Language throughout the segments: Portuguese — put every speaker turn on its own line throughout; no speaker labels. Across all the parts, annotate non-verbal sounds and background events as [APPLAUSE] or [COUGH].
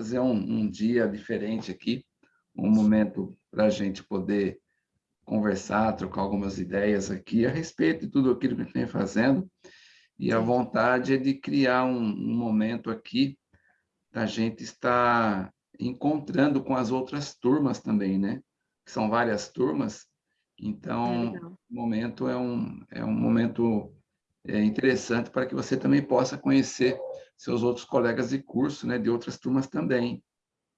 trazer um, um dia diferente aqui, um momento para a gente poder conversar, trocar algumas ideias aqui a respeito de tudo aquilo que a gente vem fazendo. E a vontade é de criar um, um momento aqui da gente estar encontrando com as outras turmas também, né? Que são várias turmas. Então, é o momento é um, é um momento é, interessante para que você também possa conhecer seus outros colegas de curso, né? De outras turmas também.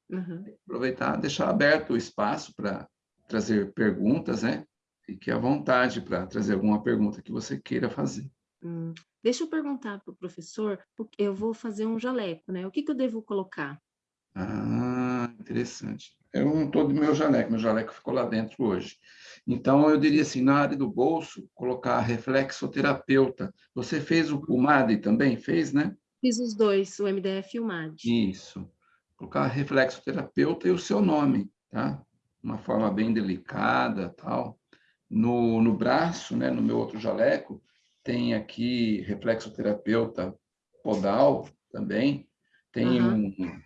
Uhum. Aproveitar, deixar aberto o espaço para trazer perguntas, né? Fique à vontade para trazer alguma pergunta que você queira fazer.
Hum. Deixa eu perguntar para o professor, porque eu vou fazer um jaleco, né? O que, que eu devo colocar?
Ah, interessante. Eu não estou do meu jaleco, meu jaleco ficou lá dentro hoje. Então, eu diria assim, na área do bolso, colocar reflexoterapeuta. Você fez o, o MAD também? Fez, né?
Fiz os dois, o MDF e o MAD.
Isso. Colocar reflexoterapeuta e o seu nome, tá? Uma forma bem delicada, tal. No, no braço, né, no meu outro jaleco, tem aqui reflexoterapeuta podal também, tem uhum. um,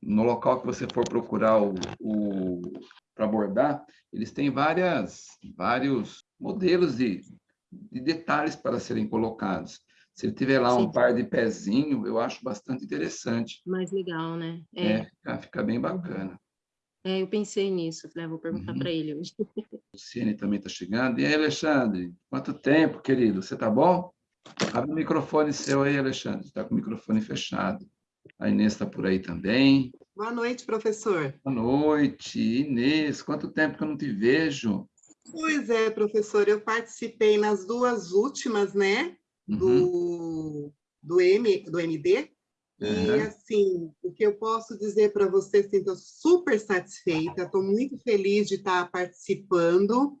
no local que você for procurar o, o para abordar, eles têm várias, vários modelos de, de detalhes para serem colocados. Se ele tiver lá Sim. um par de pezinho, eu acho bastante interessante.
Mais legal, né?
É, é fica, fica, bem bacana.
É, eu pensei nisso, falei, ah, vou perguntar uhum. para ele hoje. [LAUGHS]
O Cine também está chegando. E aí, Alexandre? Quanto tempo, querido? Você está bom? Abre o microfone seu aí, Alexandre. Está com o microfone fechado. A Inês está por aí também.
Boa noite, professor.
Boa noite. Inês, quanto tempo que eu não te vejo?
Pois é, professor, eu participei nas duas últimas, né. Do, do, M, do MD, uhum. e, assim, o que eu posso dizer para você, assim, estou super satisfeita, estou muito feliz de estar participando,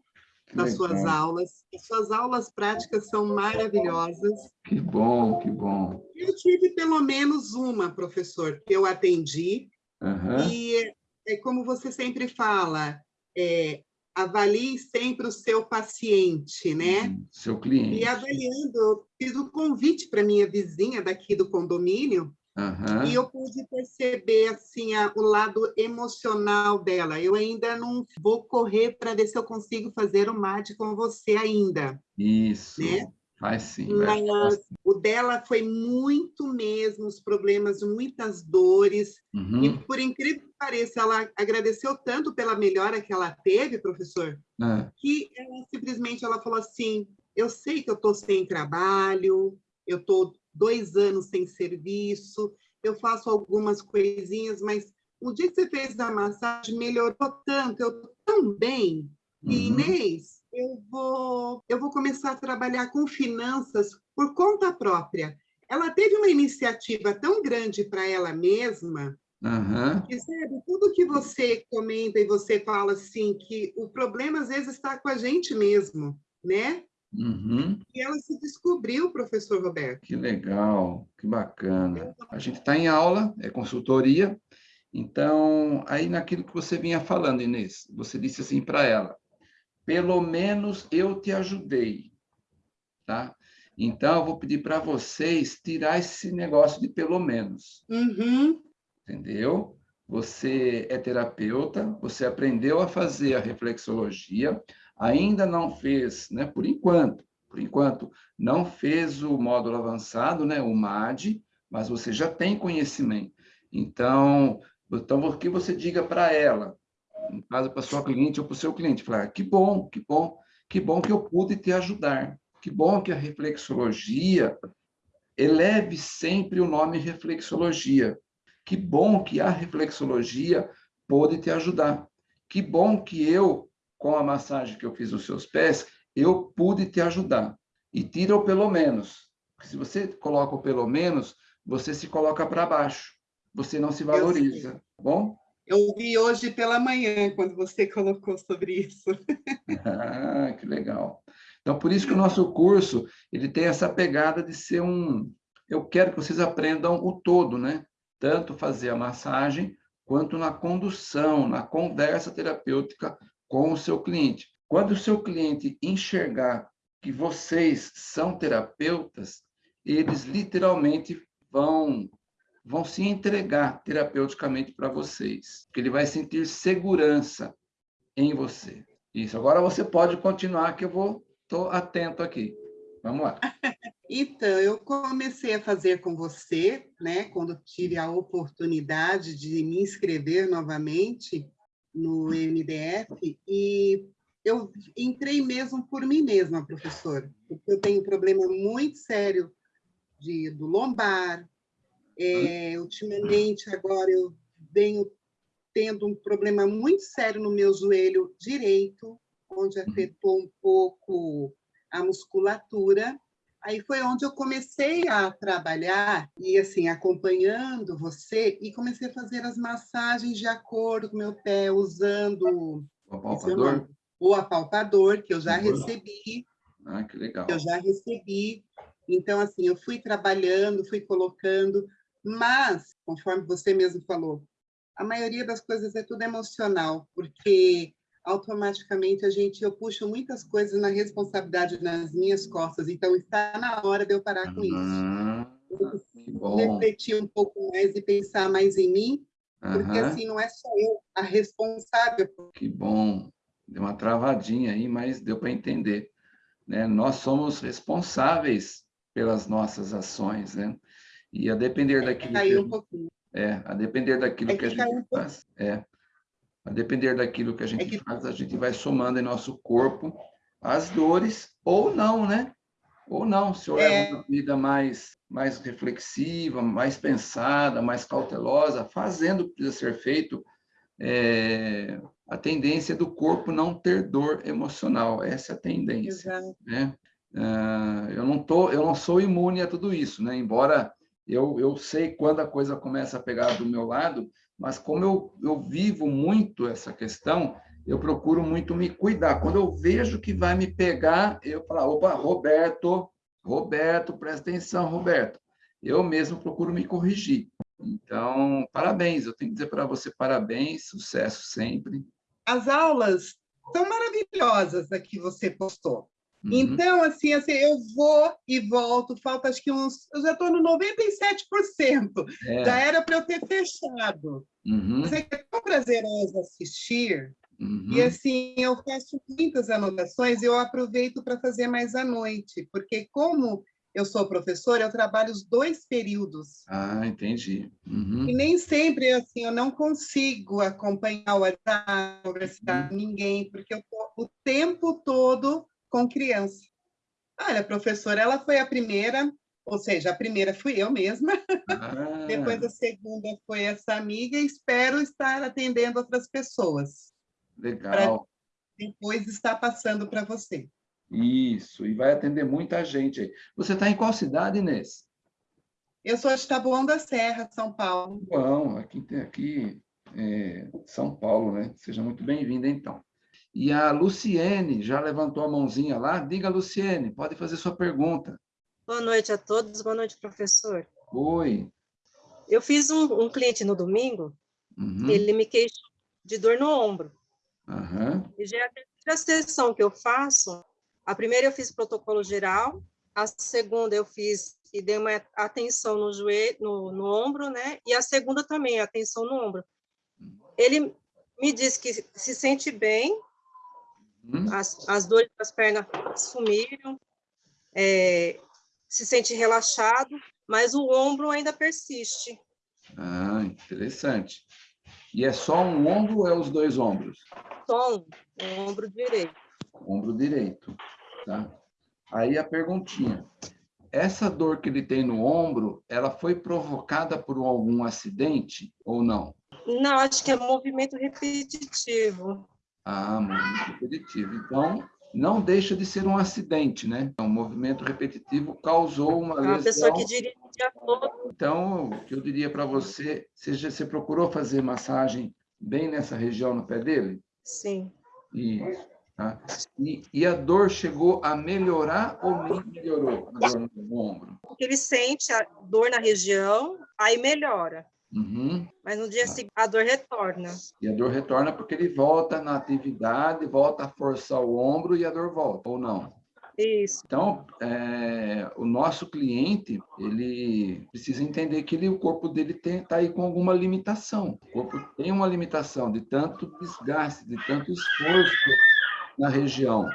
das suas aulas. As suas aulas práticas são maravilhosas.
Que bom, que bom.
Eu tive pelo menos uma, professor, que eu atendi. Uhum. E é como você sempre fala, é, avalie sempre o seu paciente, né? Uhum.
Seu cliente.
E avaliando, eu fiz um convite para minha vizinha daqui do condomínio, Uhum. E eu pude perceber assim a, o lado emocional dela. Eu ainda não vou correr para ver se eu consigo fazer o mate com você ainda.
Isso. Né? Faz sim.
Mas o dela foi muito mesmo, os problemas, muitas dores. Uhum. E por incrível que pareça, ela agradeceu tanto pela melhora que ela teve, professor, é. que ela simplesmente ela falou assim: eu sei que eu estou sem trabalho, eu estou dois anos sem serviço, eu faço algumas coisinhas, mas o dia que você fez a massagem melhorou tanto, eu estou tão bem. Uhum. E Inês, eu vou, eu vou começar a trabalhar com finanças por conta própria. Ela teve uma iniciativa tão grande para ela mesma, Uhum. Que, sabe, tudo que você comenta e você fala assim, que o problema às vezes está com a gente mesmo, né? Uhum. E ela se descobriu, professor Roberto.
Que legal, que bacana. A gente está em aula, é consultoria, então, aí naquilo que você vinha falando, Inês, você disse assim para ela, pelo menos eu te ajudei, tá? Então, eu vou pedir para vocês tirar esse negócio de pelo menos. Uhum. Entendeu? Você é terapeuta, você aprendeu a fazer a reflexologia, ainda não fez, né, por enquanto, por enquanto, não fez o módulo avançado, né, o MAD, mas você já tem conhecimento. Então, então o que você diga para ela, no caso para sua cliente ou para o seu cliente, falar, que bom, que bom, que bom que eu pude te ajudar, que bom que a reflexologia eleve sempre o nome reflexologia, que bom que a reflexologia pôde te ajudar, que bom que eu com a massagem que eu fiz nos seus pés, eu pude te ajudar. E tira o pelo menos. Porque se você coloca o pelo menos, você se coloca para baixo. Você não se valoriza, tá bom?
Eu vi hoje pela manhã, quando você [LAUGHS] colocou sobre isso.
ah, que legal. Então, por isso que o nosso curso, ele tem essa pegada de ser um... Eu quero que vocês aprendam o todo, né? Tanto fazer a massagem, quanto na condução, na conversa terapêutica com o seu cliente. Quando o seu cliente enxergar que vocês são terapeutas, eles literalmente vão vão se entregar terapeuticamente para vocês, que ele vai sentir segurança em você. Isso. Agora você pode continuar, que eu vou estou atento aqui. Vamos lá. [LAUGHS]
Então, eu comecei a fazer com você, né, quando tive a oportunidade de me inscrever novamente no MDF, e eu entrei mesmo por mim mesma, professor, porque eu tenho um problema muito sério de, do lombar. É, ultimamente, agora, eu venho tendo um problema muito sério no meu joelho direito, onde afetou um pouco a musculatura. Aí foi onde eu comecei a trabalhar e assim acompanhando você e comecei a fazer as massagens de acordo com o meu pé usando
o apalpador,
o apalpador que eu já recebi.
Ah, que legal.
Eu já recebi. Então assim, eu fui trabalhando, fui colocando, mas conforme você mesmo falou, a maioria das coisas é tudo emocional, porque automaticamente a gente eu puxo muitas coisas na responsabilidade nas minhas costas, então está na hora de eu parar com isso.
Uhum.
Refletir um pouco mais e pensar mais em mim, porque uhum. assim não é só eu a responsável.
Que bom. Deu uma travadinha aí, mas deu para entender. Né? Nós somos responsáveis pelas nossas ações, né? E a depender daquilo
caiu que um pouquinho.
É, a depender daquilo é que, que, a gente um faz. É, a depender daquilo que a gente é que... faz, a gente vai somando em nosso corpo as dores, ou não, né? Ou não, se eu é... uma vida mais, mais reflexiva, mais pensada, mais cautelosa, fazendo o que precisa ser feito, é, a tendência do corpo não ter dor emocional, essa é a tendência. Exato. Né? Uh, eu, não tô, eu não sou imune a tudo isso, né? embora eu, eu sei quando a coisa começa a pegar do meu lado, mas como eu, eu vivo muito essa questão, eu procuro muito me cuidar. Quando eu vejo que vai me pegar, eu falo, opa, Roberto, Roberto, presta atenção, Roberto. Eu mesmo procuro me corrigir. Então, parabéns, eu tenho que dizer para você parabéns, sucesso sempre.
As aulas são maravilhosas a que você postou. Uhum. Então, assim, assim, eu vou e volto, falta acho que uns. Eu já estou no 97%. É. Já era para eu ter fechado.
Uhum.
Mas é, é tão prazeroso assistir. Uhum. E assim, eu faço muitas anotações e eu aproveito para fazer mais à noite, porque como eu sou professora, eu trabalho os dois períodos.
Ah, entendi. Uhum.
E nem sempre, assim, eu não consigo acompanhar o WhatsApp, conversar uhum. com ninguém, porque eu estou o tempo todo com criança. Olha, professora, ela foi a primeira, ou seja, a primeira fui eu mesma, ah. depois a segunda foi essa amiga, e espero estar atendendo outras pessoas.
Legal.
Depois estar passando para você.
Isso, e vai atender muita gente. Você está em qual cidade, Inês?
Eu sou de Taboão da Serra, São Paulo.
Bom, aqui, aqui é, São Paulo, né? Seja muito bem-vinda, então. E a Luciene já levantou a mãozinha lá. Diga, Luciene, pode fazer sua pergunta.
Boa noite a todos. Boa noite, professor.
Oi.
Eu fiz um, um cliente no domingo. Uhum. Ele me queixou de dor no ombro.
Uhum.
E já é a terceira sessão que eu faço. A primeira eu fiz protocolo geral. A segunda eu fiz e dei uma atenção no joelho, no, no ombro, né? E a segunda também, atenção no ombro. Ele me disse que se sente bem, Hum? As, as dores das pernas sumiram, é, se sente relaxado, mas o ombro ainda persiste.
Ah, interessante. E é só um ombro ou é os dois ombros?
Só um, o ombro direito.
Ombro direito, tá? Aí a perguntinha. Essa dor que ele tem no ombro, ela foi provocada por algum acidente ou não?
Não, acho que é movimento repetitivo.
Ah, movimento repetitivo. Então, não deixa de ser um acidente, né? Um movimento repetitivo causou uma lesão.
Uma pessoa que dirige o dia todo.
Então, o que eu diria para você, você, você procurou fazer massagem bem nessa região no pé dele?
Sim.
Isso. Tá? E, e, a dor chegou a melhorar ou nem melhorou a dor no ombro?
Ele sente a dor na região, aí melhora.
Uhum.
Mas no dia seguinte a dor retorna.
E a dor retorna porque ele volta na atividade, volta a forçar o ombro e a dor volta, ou não?
Isso.
Então, é, o nosso cliente, ele precisa entender que ele, o corpo dele está aí com alguma limitação. O corpo tem uma limitação de tanto desgaste, de tanto esforço na região.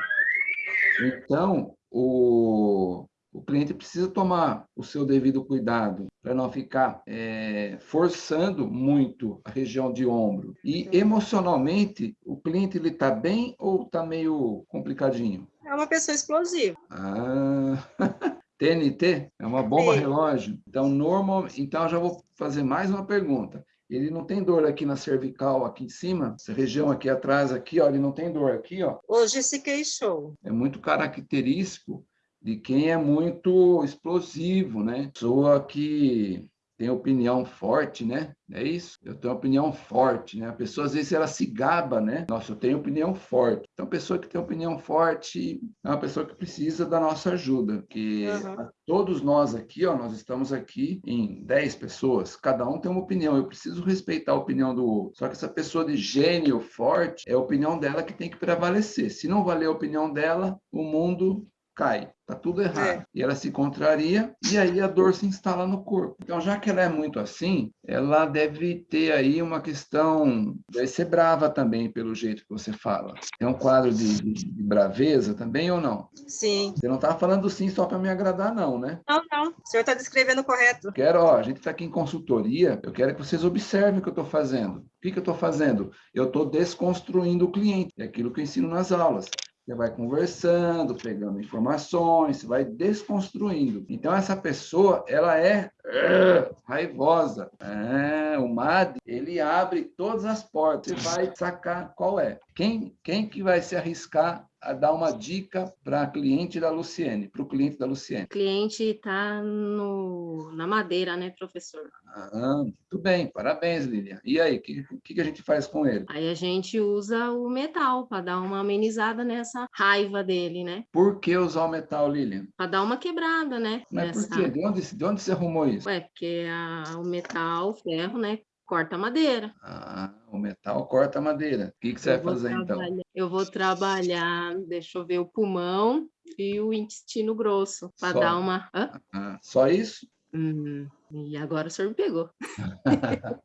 Então, o, o cliente precisa tomar o seu devido cuidado para não ficar é, forçando muito a região de ombro. E emocionalmente, o cliente ele está bem ou está meio complicadinho?
É uma pessoa explosiva.
Ah, [LAUGHS] TNT é uma bomba relógio. Então, normal, então já vou fazer mais uma pergunta. Ele não tem dor aqui na cervical, aqui em cima, essa região aqui atrás, aqui, ó, ele não tem dor aqui, ó.
Hoje se queixou.
É muito característico de quem é muito explosivo, né? Pessoa que tem opinião forte, né? É isso? Eu tenho opinião forte, né? A pessoa, às vezes, ela se gaba, né? Nossa, eu tenho opinião forte. Então, a pessoa que tem opinião forte é uma pessoa que precisa da nossa ajuda, porque uhum. todos nós aqui, ó, nós estamos aqui em 10 pessoas, cada um tem uma opinião, eu preciso respeitar a opinião do outro. Só que essa pessoa de gênio forte, é a opinião dela que tem que prevalecer. Se não valer a opinião dela, o mundo cai, tá tudo errado. É. E ela se contraria e aí a dor se instala no corpo. Então, já que ela é muito assim, ela deve ter aí uma questão, deve ser brava também pelo jeito que você fala. Tem um quadro de, de, de braveza também ou não?
Sim.
Você não está falando sim só para me agradar não, né?
Não, não. O senhor está descrevendo correto.
Quero, ó, a gente está aqui em consultoria, eu quero que vocês observem o que eu estou fazendo. O que, que eu estou fazendo? Eu estou desconstruindo o cliente. É aquilo que eu ensino nas aulas. Você vai conversando, pegando informações, você vai desconstruindo. Então, essa pessoa, ela é uh, raivosa. É, o MAD, ele abre todas as portas. Você vai sacar qual é. Quem, quem que vai se arriscar a dar uma dica para a cliente da Luciene, para o cliente da Luciene? O
cliente está na madeira, né, professor?
Ah, muito bem, parabéns, Lilian. E aí, o que, que, que a gente faz com ele?
Aí a gente usa o metal para dar uma amenizada nessa raiva dele, né?
Por que usar o metal, Lilian?
Para dar uma quebrada, né?
Mas nessa... por quê? De onde, de onde você arrumou isso?
Ué, porque a, o metal, o ferro, né, corta a madeira.
Ah, o metal corta a madeira. O que, que você vai fazer então?
Eu vou trabalhar, deixa eu ver, o pulmão e o intestino grosso, para dar uma.
Ah, só isso?
Hum, e agora o senhor me pegou. [LAUGHS]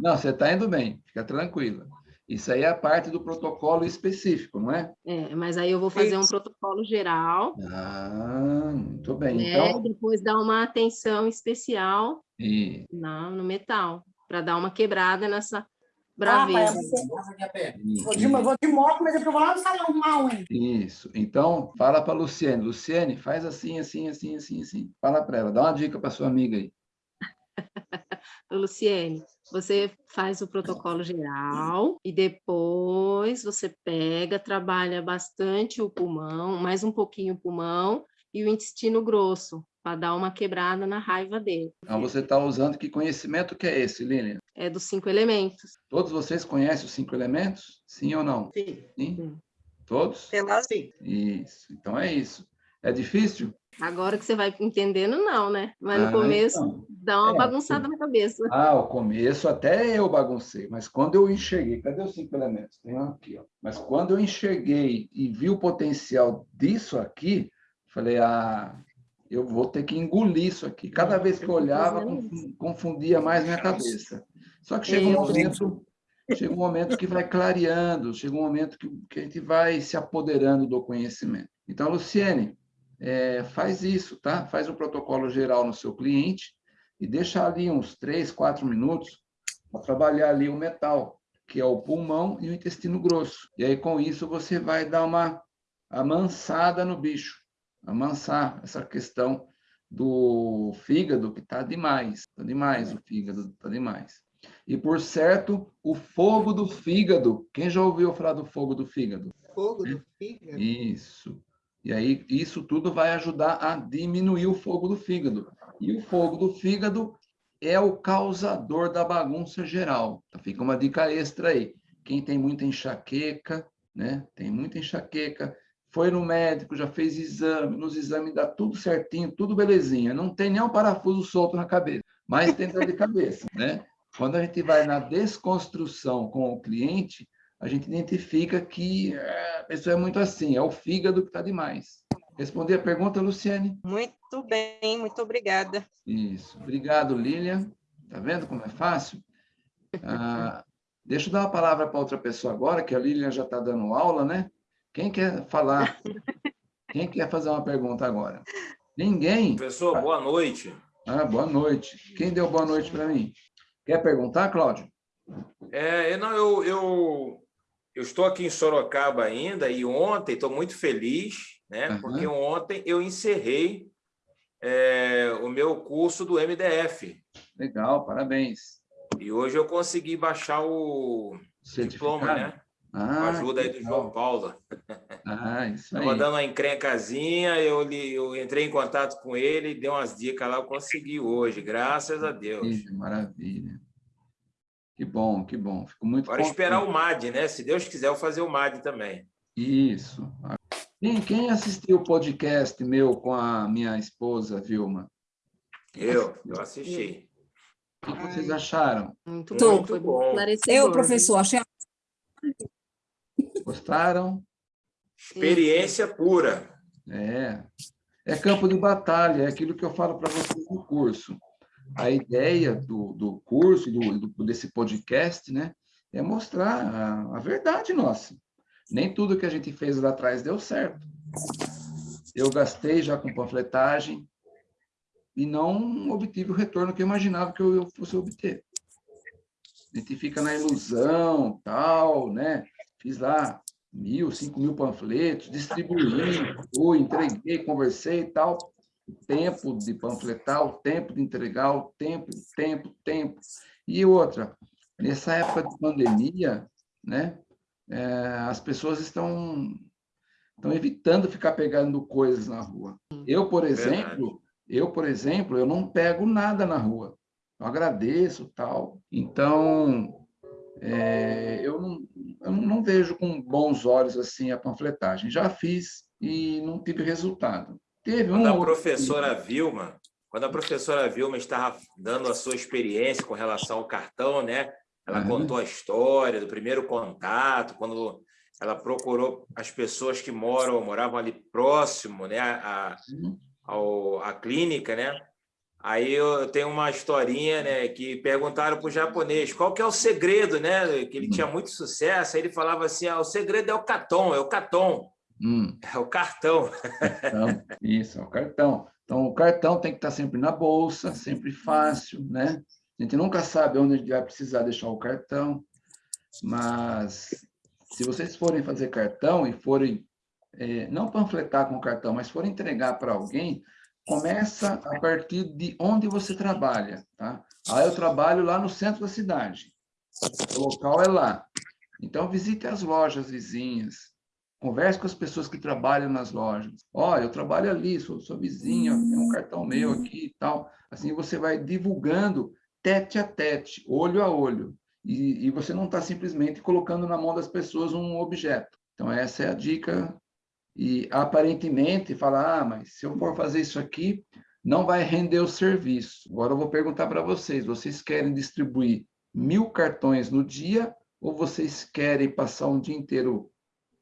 não, você está indo bem, fica tranquila. Isso aí é a parte do protocolo específico, não é?
É, mas aí eu vou fazer um protocolo geral.
Ah, muito bem.
Né? Então... Depois dar uma atenção especial e... na, no metal para dar uma quebrada nessa braveza. Ah,
vou, de, vou de moto, mas eu vou lá no salão arrumar unha.
Isso. Então, fala para a Luciene. Luciene, faz assim, assim, assim, assim, assim. Fala para ela, dá uma dica para sua amiga aí. [LAUGHS]
Luciene, você faz o protocolo geral e depois você pega, trabalha bastante o pulmão, mais um pouquinho o pulmão e o intestino grosso, para dar uma quebrada na raiva dele.
Então, você está usando que conhecimento que é esse, Lilian?
É dos cinco elementos.
Todos vocês conhecem os cinco elementos? Sim ou não?
Sim.
Sim? Sim. Todos?
Pela sim.
Isso. Então, é isso. É difícil?
Agora que você vai entendendo, não, né? Mas no ah, começo então. dá uma é, bagunçada na cabeça.
Ah, o começo até eu baguncei, mas quando eu enxerguei, cadê os cinco elementos? Tem um aqui, ó. Mas quando eu enxerguei e vi o potencial disso aqui, falei, ah, eu vou ter que engolir isso aqui. Cada vez que eu olhava, confundia mais minha cabeça. Só que chega um momento, chega um momento que vai clareando, chega um momento que, que a gente vai se apoderando do conhecimento. Então, Luciene, é, faz isso, tá? Faz um protocolo geral no seu cliente e deixa ali uns três, quatro minutos para trabalhar ali o metal, que é o pulmão e o intestino grosso. E aí, com isso, você vai dar uma amansada no bicho amansar essa questão do fígado, que está demais, está demais o fígado, está demais. E, por certo, o fogo do fígado. Quem já ouviu falar do fogo do fígado?
Fogo do fígado?
Isso. E aí, isso tudo vai ajudar a diminuir o fogo do fígado. E o fogo do fígado é o causador da bagunça geral. Então, fica uma dica extra aí. Quem tem muita enxaqueca, né? Tem muita enxaqueca, foi no médico, já fez exame, nos exames dá tudo certinho, tudo belezinha, não tem nem um parafuso solto na cabeça, mas tem dor de cabeça, né? Quando a gente vai na desconstrução com o cliente, a gente identifica que é, a pessoa é muito assim, é o fígado que está demais. Respondi a pergunta, Luciane?
Muito bem, muito obrigada.
Isso. Obrigado, Lilian. Tá vendo como é fácil? Ah, deixa eu dar uma palavra para outra pessoa agora, que a Lilian já está dando aula, né? Quem quer falar? Quem quer fazer uma pergunta agora? Ninguém?
Professor, boa noite.
Ah, boa noite. Quem deu boa noite para mim? Quer perguntar, Cláudio?
É, não, eu, eu, eu estou aqui em Sorocaba ainda e ontem estou muito feliz, né? Uhum. Porque ontem eu encerrei é, o meu curso do MDF.
Legal, parabéns.
E hoje eu consegui baixar o diploma, né? Ah, Com a ajuda aí do legal. João Paulo.
Ah, isso [LAUGHS] aí.
Estava dando uma encrencazinha, eu, eu entrei em contato com ele, deu umas dicas lá, eu consegui hoje, graças a Deus.
Que maravilha. Que bom, que bom. Fico muito
Agora contente. esperar o MAD, né? Se Deus quiser, eu fazer o MAD também.
Isso. Quem, quem assistiu o podcast meu com a minha esposa, Vilma?
Eu, eu assisti.
O que vocês acharam?
Muito bom, muito foi bom.
Eu, professor, achei...
Gostaram?
Experiência pura.
É. É campo de batalha, é aquilo que eu falo para vocês no curso. A ideia do, do curso, do, do, desse podcast, né, é mostrar a, a verdade nossa. Nem tudo que a gente fez lá atrás deu certo. Eu gastei já com panfletagem e não obtive o retorno que eu imaginava que eu fosse obter. A gente fica na ilusão, tal, né? Fiz lá mil, cinco mil panfletos, distribuí, fui, entreguei, conversei e tal. O tempo de panfletar, o tempo de entregar, o tempo, tempo, tempo. E outra, nessa época de pandemia, né? é, as pessoas estão, estão evitando ficar pegando coisas na rua. Eu, por exemplo, eu, por exemplo, eu não pego nada na rua. Eu agradeço, tal. Então, é, eu, não, eu não vejo com bons olhos assim a panfletagem. Já fiz e não tive resultado. Teve
quando um a professora outro... Vilma, quando a professora Vilma estava dando a sua experiência com relação ao cartão, né? Ela uhum. contou a história do primeiro contato, quando ela procurou as pessoas que moram, moravam ali próximo, né, a, ao, a clínica, né? Aí eu tenho uma historinha, né, que perguntaram para o japonês qual que é o segredo, né, que ele tinha uhum. muito sucesso. Aí ele falava assim: ah, o segredo é o caton, é o caton, hum. é o cartão.
Então, isso, é o cartão. Então o cartão tem que estar sempre na bolsa, sempre fácil, né? A gente nunca sabe onde a gente vai precisar deixar o cartão, mas se vocês forem fazer cartão e forem, é, não panfletar com o cartão, mas forem entregar para alguém, começa a partir de onde você trabalha, tá? Ah, eu trabalho lá no centro da cidade. O local é lá. Então, visite as lojas vizinhas. Converse com as pessoas que trabalham nas lojas. Oh, eu trabalho ali, sou sua vizinha, tem um cartão meu aqui e tal. Assim, você vai divulgando tete a tete, olho a olho. E, e você não está simplesmente colocando na mão das pessoas um objeto. Então, essa é a dica. E, aparentemente, falar, ah, mas se eu for fazer isso aqui, não vai render o serviço. Agora eu vou perguntar para vocês, vocês querem distribuir mil cartões no dia ou vocês querem passar um dia inteiro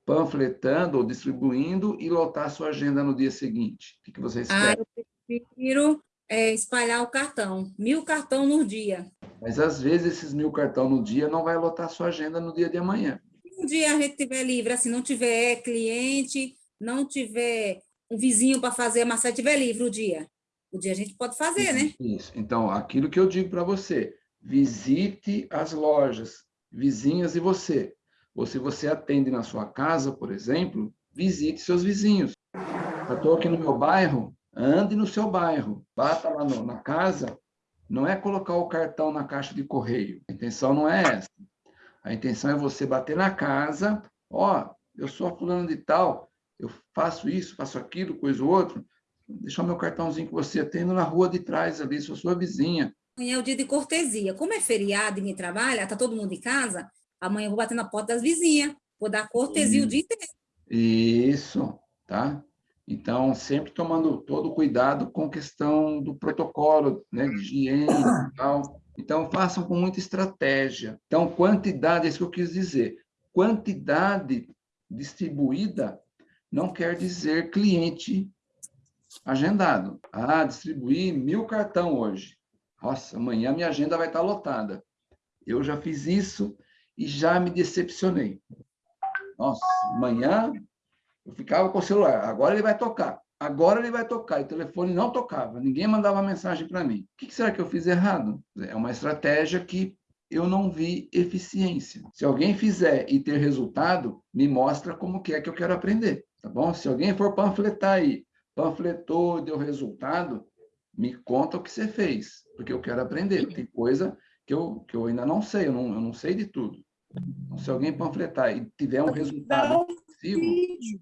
panfletando ou distribuindo e lotar a sua agenda no dia seguinte? O que, vocês ah, querem?
Eu prefiro é, espalhar o cartão, mil cartão no dia.
Mas às vezes esses mil cartão no dia não vai lotar a sua agenda no dia de amanhã.
Um dia a gente tiver livre, assim, não tiver cliente, não tiver um vizinho para fazer, mas se tiver livre o dia, o dia a gente pode fazer, né?
Isso. Então, aquilo que eu digo para você, visite as lojas vizinhas e você. Ou se você atende na sua casa, por exemplo, visite seus vizinhos. Eu estou aqui no meu bairro, ande no seu bairro, bata lá no, na casa, não é colocar o cartão na caixa de correio. A intenção não é essa. A intenção é você bater na casa, ó, oh, eu sou fulano de tal, eu faço isso, faço aquilo, coisa ou outro, deixar meu cartãozinho que você tem na rua de trás ali, sou sua vizinha.
Amanhã é o dia de cortesia. Como é feriado e ninguém trabalha, tá todo mundo em casa, amanhã eu vou bater na porta das vizinhas, vou dar cortesia isso. o dia inteiro.
Isso, tá? Então, sempre tomando todo cuidado com questão do protocolo, né, de higiene e tal. Então, façam com muita estratégia. Então, quantidade, é isso que eu quis dizer. Quantidade distribuída não quer dizer cliente agendado. Ah, distribuí mil cartão hoje. Nossa, amanhã minha agenda vai estar lotada. Eu já fiz isso e já me decepcionei. Nossa, amanhã eu ficava com o celular, agora ele vai tocar. Agora ele vai tocar. E o telefone não tocava, ninguém mandava mensagem para mim. O que será que eu fiz errado? É uma estratégia que eu não vi eficiência. Se alguém fizer e ter resultado, me mostra como que é que eu quero aprender, tá bom? Se alguém for panfletar aí, panfletou, deu resultado, me conta o que você fez, porque eu quero aprender. Tem coisa que eu, que eu ainda não sei, eu não, eu não sei de tudo. Então, se alguém panfletar e tiver um resultado possível,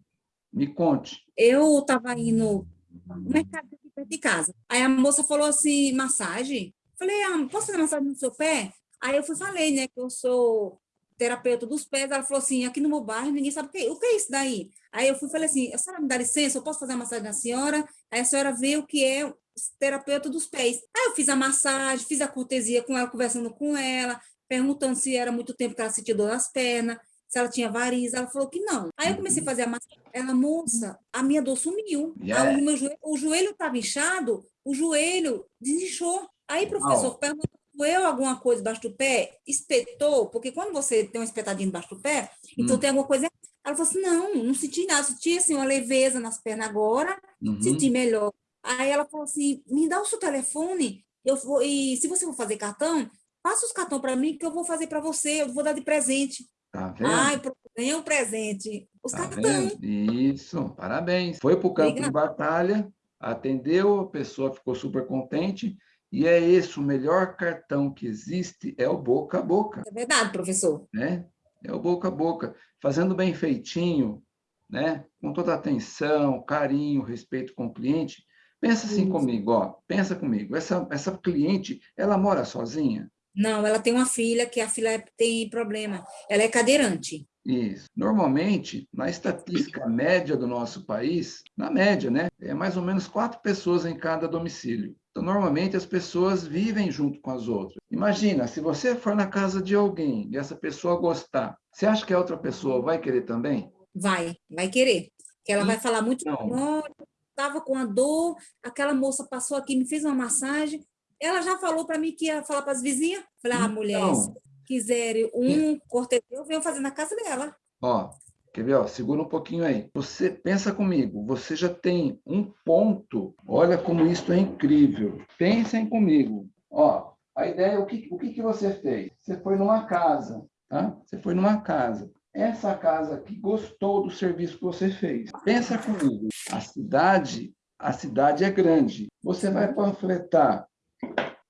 me conte.
Eu estava indo no mercado aqui perto de casa. Aí a moça falou assim, massagem. Falei, ah, posso fazer massagem no seu pé? Aí eu fui falei, né, que eu sou terapeuta dos pés. Ela falou assim, aqui no meu bairro ninguém sabe o que, o que é isso daí. Aí eu fui falei assim, a senhora me dá licença, eu posso fazer a massagem na senhora? Aí a senhora vê o que é terapeuta dos pés. Aí eu fiz a massagem, fiz a cortesia com ela, conversando com ela, perguntando se era muito tempo que ela sentia dor nas pernas, se ela tinha variz, ela falou que não. Aí eu comecei a fazer a massagem, ela, moça, a minha dor sumiu. Yeah. Aí, o, meu joelho, o joelho estava inchado, o joelho desinchou. Aí, professor, oh. perguntou doeu alguma coisa embaixo do pé? Espetou? Porque quando você tem um espetadinho embaixo do pé, então hum. tem alguma coisa. Ela falou assim: não, não senti nada, senti assim, uma leveza nas pernas agora, uhum. senti melhor. Aí ela falou assim: me dá o seu telefone, eu vou, e se você for fazer cartão, passa os cartões para mim que eu vou fazer para você, eu vou dar de presente.
Tá vendo?
Ai, ganhei um presente. Os tá cartões.
Isso, parabéns. Foi para o campo Obrigada. de batalha, atendeu, a pessoa ficou super contente. E é esse o melhor cartão que existe, é o boca a boca.
É verdade, professor.
Né? É o boca a boca, fazendo bem feitinho, né? com toda atenção, carinho, respeito com o cliente. Pensa assim Isso. comigo, ó, pensa comigo. Essa, essa cliente, ela mora sozinha?
Não, ela tem uma filha que a filha tem problema. Ela é cadeirante.
Isso. Normalmente, na estatística média do nosso país, na média, né, é mais ou menos quatro pessoas em cada domicílio. Então, normalmente, as pessoas vivem junto com as outras. Imagina, se você for na casa de alguém e essa pessoa gostar, você acha que a outra pessoa vai querer também?
Vai, vai querer. Que ela vai falar muito, olha, estava com a dor, aquela moça passou aqui, me fez uma massagem, ela já falou para mim que ia falar para as vizinhas. Falei, ah, mulher, se quiserem um cortejo, eu venho fazer na casa dela.
Ó, quer ver? Ó, segura um pouquinho aí. Você pensa comigo, você já tem um ponto. Olha como isso é incrível. Pensem comigo. Ó, a ideia, o que, o que, que você fez? Você foi numa casa, tá? Você foi numa casa. Essa casa aqui gostou do serviço que você fez. Pensa comigo. A cidade, a cidade é grande. Você vai panfletar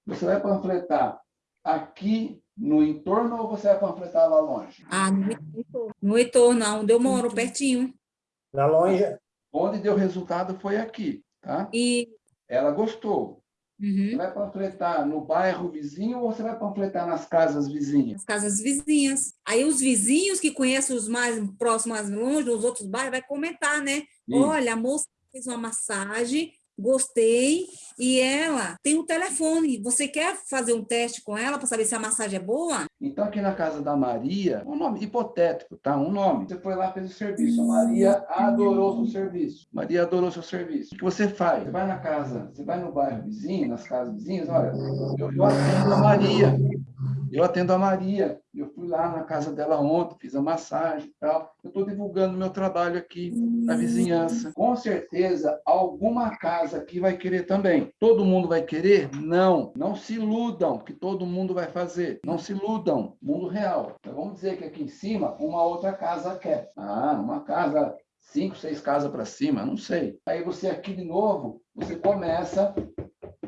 você vai panfletar aqui no entorno ou você vai panfletar lá longe?
Ah, no no entorno onde eu moro, pertinho.
Na longe.
Onde deu resultado foi aqui, tá?
E...
Ela gostou. Uhum. Você vai panfletar no bairro vizinho ou você vai panfletar nas casas vizinhas?
Nas casas vizinhas. Aí os vizinhos que conhecem os mais próximos, mais longe, os outros bairros, vai comentar, né? Isso. Olha, a moça fez uma massagem gostei, e ela tem um telefone. Você quer fazer um teste com ela para saber se a massagem é boa?
Então, aqui na casa da Maria, um nome hipotético, tá? Um nome. Você foi lá, fez o serviço. A Maria adorou seu serviço. Maria adorou seu serviço. O que você faz? Você vai na casa, você vai no bairro vizinho, nas casas vizinhas, olha, eu, eu atendo a Maria. Eu atendo a Maria. Eu fui lá na casa dela ontem, fiz a massagem e tal. Eu estou divulgando meu trabalho aqui na vizinhança. Com certeza, alguma casa aqui vai querer também. Todo mundo vai querer? Não. Não se iludam que todo mundo vai fazer. Não se iludam. Mundo real. Então, vamos dizer que aqui em cima, uma outra casa quer. Ah, uma casa cinco, seis casas para cima, não sei. Aí você aqui de novo, você começa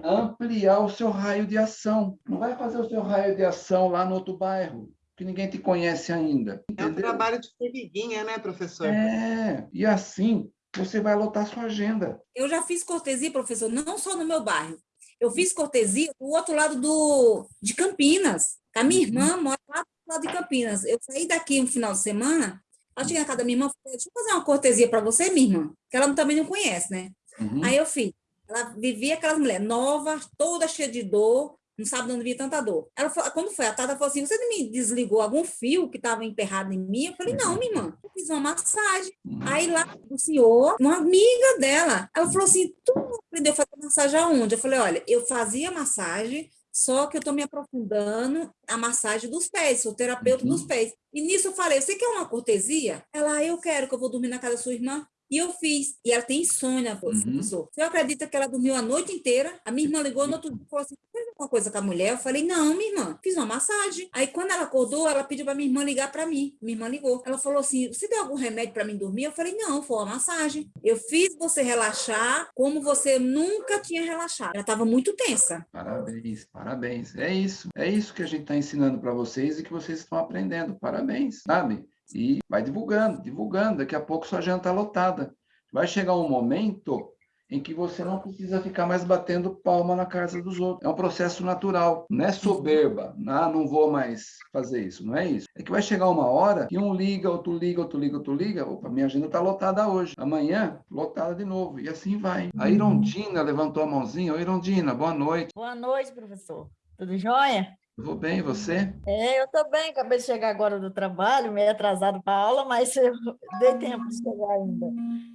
ampliar o seu raio de ação. Não vai fazer o seu raio de ação lá no outro bairro que ninguém te conhece ainda.
Entendeu? É um trabalho de formiguinha, né, professor?
É, e assim você vai lotar sua agenda.
Eu já fiz cortesia, professor, não só no meu bairro. Eu fiz cortesia do outro lado do, de Campinas. A minha uhum. irmã mora lá do lado de Campinas. Eu saí daqui um final de semana, ela cheguei na casa da minha irmã, falei, deixa eu fazer uma cortesia para você, minha irmã, que ela também não conhece, né? Uhum. Aí eu fiz. Ela vivia aquelas mulheres novas, toda cheia de dor, não sabe de onde vinha tanta dor. Ela falou, quando foi a Tata falou assim, você me desligou algum fio que estava emperrado em mim? Eu falei, não, minha irmã, eu fiz uma massagem. Aí lá o senhor, uma amiga dela, ela falou assim, tu aprendeu a fazer massagem aonde? Eu falei, olha, eu fazia massagem, só que eu estou me aprofundando a massagem dos pés, sou terapeuta uhum. dos pés. E nisso eu falei, você quer uma cortesia? Ela, ah, eu quero que eu vou dormir na casa da sua irmã. E eu fiz. E ela tem insônia, professor. Uhum. Você acredita que ela dormiu a noite inteira? A minha irmã ligou no outro dia e falou assim: fez alguma coisa com a mulher? Eu falei: não, minha irmã, fiz uma massagem. Aí, quando ela acordou, ela pediu para minha irmã ligar para mim. Minha irmã ligou. Ela falou assim: você tem algum remédio para mim dormir? Eu falei: não, foi uma massagem. Eu fiz você relaxar como você nunca tinha relaxado. Ela estava muito tensa.
Parabéns, parabéns. É isso. É isso que a gente está ensinando para vocês e que vocês estão aprendendo. Parabéns, sabe? E vai divulgando, divulgando. Daqui a pouco sua agenda está lotada. Vai chegar um momento em que você não precisa ficar mais batendo palma na casa dos outros. É um processo natural, não é soberba, ah, não vou mais fazer isso, não é isso. É que vai chegar uma hora que um liga, outro liga, outro liga, outro liga, opa, minha agenda está lotada hoje, amanhã lotada de novo, e assim vai. A Irondina levantou a mãozinha, Oi, Irondina, boa noite.
Boa noite, professor. Tudo jóia?
Vou bem, você?
É, eu estou bem, acabei de chegar agora do trabalho, meio atrasado para a aula, mas eu dei tempo de chegar ainda.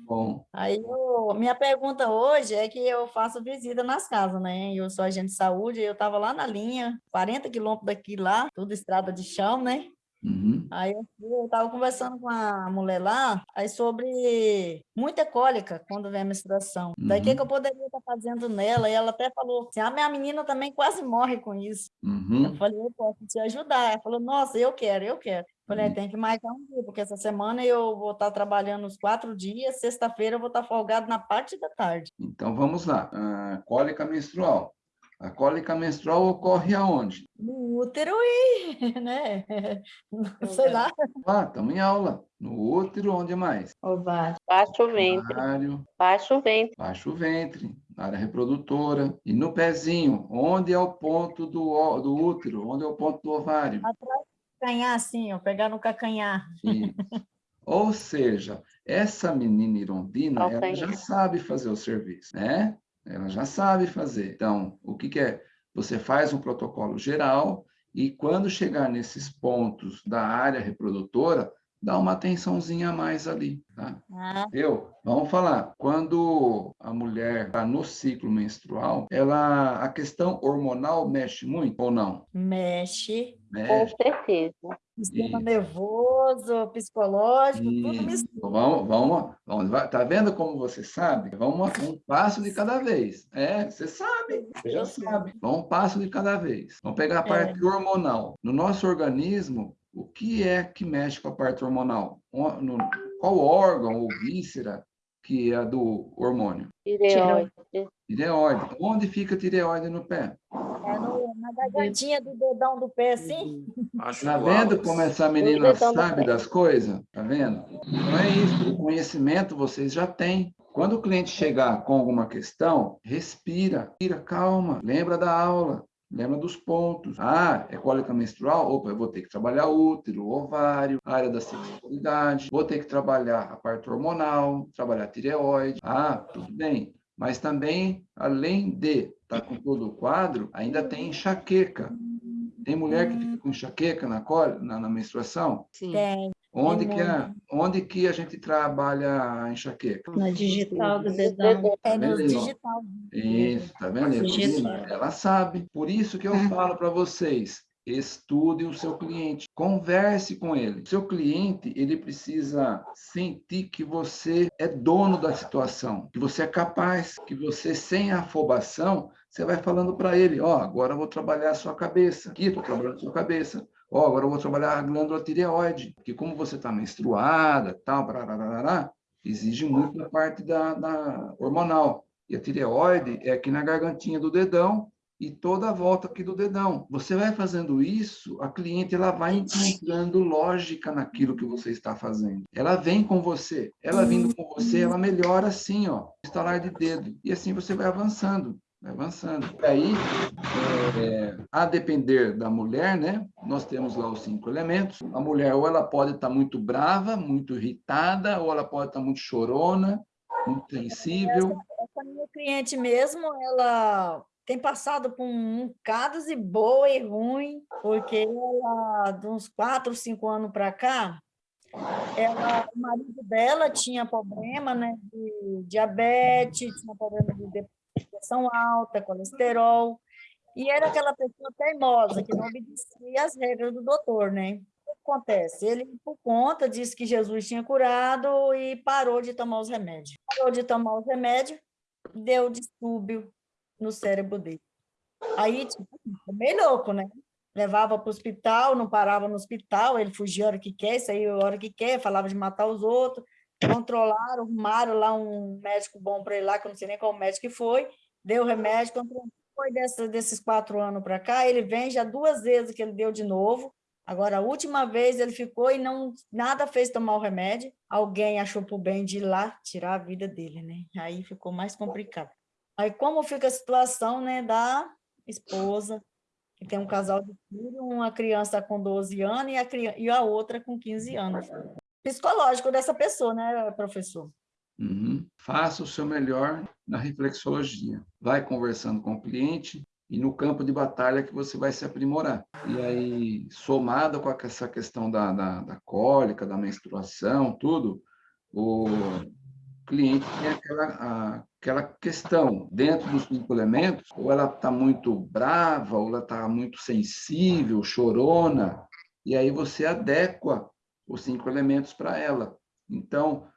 Bom.
Aí, eu, minha pergunta hoje é que eu faço visita nas casas, né? Eu sou agente de saúde, eu estava lá na linha, 40 quilômetros daqui lá, tudo estrada de chão, né?
Uhum.
Aí eu estava conversando com a mulher lá aí sobre muita cólica quando vem a menstruação. Uhum. Daí o que, que eu poderia estar fazendo nela? E ela até falou assim: a minha menina também quase morre com isso.
Uhum.
Eu falei, eu posso te ajudar. Ela falou, nossa, eu quero, eu quero. Falei, uhum. tem que marcar um dia, porque essa semana eu vou estar trabalhando os quatro dias, sexta-feira eu vou estar folgado na parte da tarde.
Então vamos lá. Uh, cólica menstrual. A cólica menstrual ocorre aonde?
No útero e, [LAUGHS] né? Sei lá.
Ah, estamos em aula. No útero, onde mais?
Ovário. Baixo ventre.
Ovário.
Baixo ventre.
Baixo ventre, área reprodutora. E no pezinho, onde é o ponto do, do útero? Onde é o ponto do ovário?
Atrás do cacanhar, assim, ó, pegar no cacanhar.
Isso. Ou seja, essa menina irondina, ela já sabe fazer o serviço, né? Ela já sabe fazer. Então, o que, que é? Você faz um protocolo geral e quando chegar nesses pontos da área reprodutora, dá uma atençãozinha a mais ali, tá?
Ah.
Eu, vamos falar, quando a mulher está no ciclo menstrual, ela, a questão hormonal mexe muito ou não?
Mexe.
Mexe. Com certeza.
Sistema e... nervoso, psicológico, e... tudo
mistura. Vamos, vamos, vamos, tá vendo como você sabe? Vamos um passo de cada vez. É, você sabe, você já sabe. Vamos um passo de cada vez. Vamos pegar a parte é. hormonal. No nosso organismo, o que é que mexe com a parte hormonal? Qual órgão ou víscera que é do hormônio?
Tireoide.
Tireoide. Onde fica a tireoide no pé?
É no, na gargantinha do dedão do pé, assim.
Está vendo como essa menina sabe das coisas? Está vendo? Não é isso. O conhecimento vocês já têm. Quando o cliente chegar com alguma questão, respira, respira, calma, lembra da aula. Lembra dos pontos. Ah, é cólica menstrual? Opa, eu vou ter que trabalhar útero, ovário, área da sexualidade, vou ter que trabalhar a parte hormonal, trabalhar a tireoide. Ah, tudo bem. Mas também, além de estar tá com todo o quadro, ainda tem enxaqueca. Tem mulher que fica com enxaqueca na, na, na menstruação?
Sim. Tem.
Onde que, é, onde que a gente trabalha a enxaqueca?
Na digital do dedão. É no digital.
Isso, tá vendo? Ela sabe. Por isso que eu [LAUGHS] falo para vocês, estude o seu cliente, converse com ele. Seu cliente, ele precisa sentir que você é dono da situação, que você é capaz, que você sem afobação, você vai falando para ele, ó, oh, agora eu vou trabalhar a sua cabeça. Aqui, estou trabalhando a sua cabeça. Ó, oh, agora eu vou trabalhar a glândula tireoide, que como você está menstruada, tal, barararará, exige muito da parte da, da hormonal. E a tireoide é aqui na gargantinha do dedão e toda a volta aqui do dedão. Você vai fazendo isso, a cliente ela vai encontrando lógica naquilo que você está fazendo. Ela vem com você, ela vindo com você, ela melhora assim, ó, estalar de dedo. E assim você vai avançando avançando. E aí, é, a depender da mulher, né, nós temos lá os cinco elementos. A mulher, ou ela pode estar muito brava, muito irritada, ou ela pode estar muito chorona, muito sensível.
Essa, essa minha cliente mesmo, ela tem passado por um cados e boa e ruim, porque ela, de uns quatro, cinco anos para cá, ela, o marido dela tinha problema né, de diabetes, tinha problema de pressão alta, colesterol, e era aquela pessoa teimosa, que não obedecia às regras do doutor, né? O que acontece? Ele, por conta, disse que Jesus tinha curado e parou de tomar os remédios. Parou de tomar os remédios, deu distúrbio no cérebro dele. Aí, tipo, louco, né? Levava para o hospital, não parava no hospital, ele fugia a hora que quer, saía a hora que quer, falava de matar os outros, controlaram, arrumaram lá um médico bom para ele lá, que eu não sei nem qual médico que foi, deu remédio. Foi dessa, desses quatro anos para cá, ele vem já duas vezes que ele deu de novo, Agora, a última vez ele ficou e não nada fez tomar o remédio. Alguém achou por bem de ir lá tirar a vida dele, né? Aí ficou mais complicado. Aí, como fica a situação né, da esposa, que tem um casal de filho, uma criança com 12 anos e a, e a outra com 15 anos. Psicológico dessa pessoa, né, professor?
Uhum. Faça o seu melhor na reflexologia. Vai conversando com o cliente e no campo de batalha que você vai se aprimorar. E aí, somado com essa questão da, da, da cólica, da menstruação, tudo, o cliente tem aquela, aquela questão dentro dos cinco elementos, ou ela está muito brava, ou ela está muito sensível, chorona, e aí você adequa os cinco elementos para ela. Então,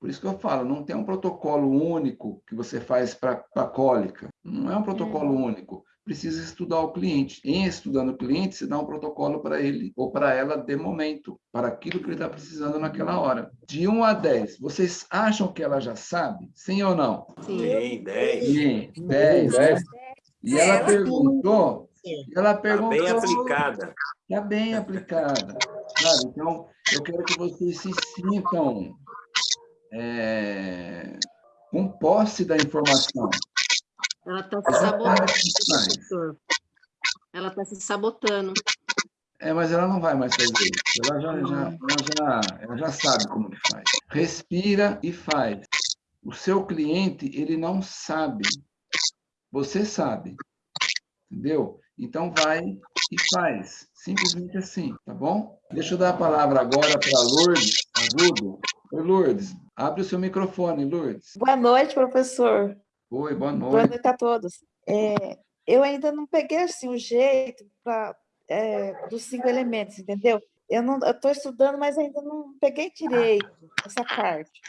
por isso que eu falo, não tem um protocolo único que você faz para a cólica. Não é um protocolo é. único precisa estudar o cliente. Em estudando o cliente, você dá um protocolo para ele ou para ela de momento, para aquilo que ele está precisando naquela hora. De 1 a 10, vocês acham que ela já sabe? Sim ou não?
Sim, 10.
Sim, 10. 10. E ela perguntou... Ela perguntou...
Está bem aplicada.
Está bem aplicada. Sabe? Então, eu quero que vocês se sintam é, com posse da informação.
Ela está se sabotando, professor. Ela está se sabotando.
É, mas ela não vai mais fazer isso. Ela já, já, ela já, ela já sabe como que faz. Respira e faz. O seu cliente, ele não sabe. Você sabe. Entendeu? Então, vai e faz. Simplesmente assim, tá bom? Deixa eu dar a palavra agora para a Lourdes Agudo. Oi, Lourdes. Abre o seu microfone, Lourdes.
Boa noite, professor.
Oi, boa noite.
Boa noite a todos. É, eu ainda não peguei assim, o jeito pra, é, dos cinco elementos, entendeu? Eu estou estudando, mas ainda não peguei direito essa parte.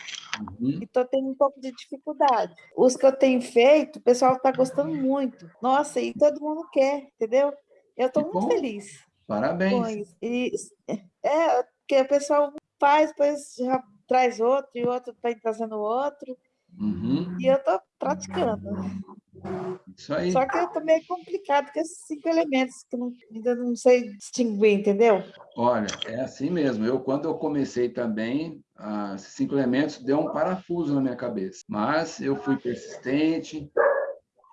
Uhum. E estou tendo um pouco de dificuldade. Os que eu tenho feito, o pessoal está gostando muito. Nossa, e todo mundo quer, entendeu? Eu estou muito bom. feliz.
Parabéns.
E, é, porque o pessoal faz, depois já traz outro, e outro está trazendo outro. Uhum. E eu estou praticando.
Isso aí.
Só que é meio complicado com esses cinco elementos que não, ainda não sei distinguir, entendeu?
Olha, é assim mesmo. Eu, quando eu comecei também, ah, esses cinco elementos deu um parafuso na minha cabeça. Mas eu fui persistente,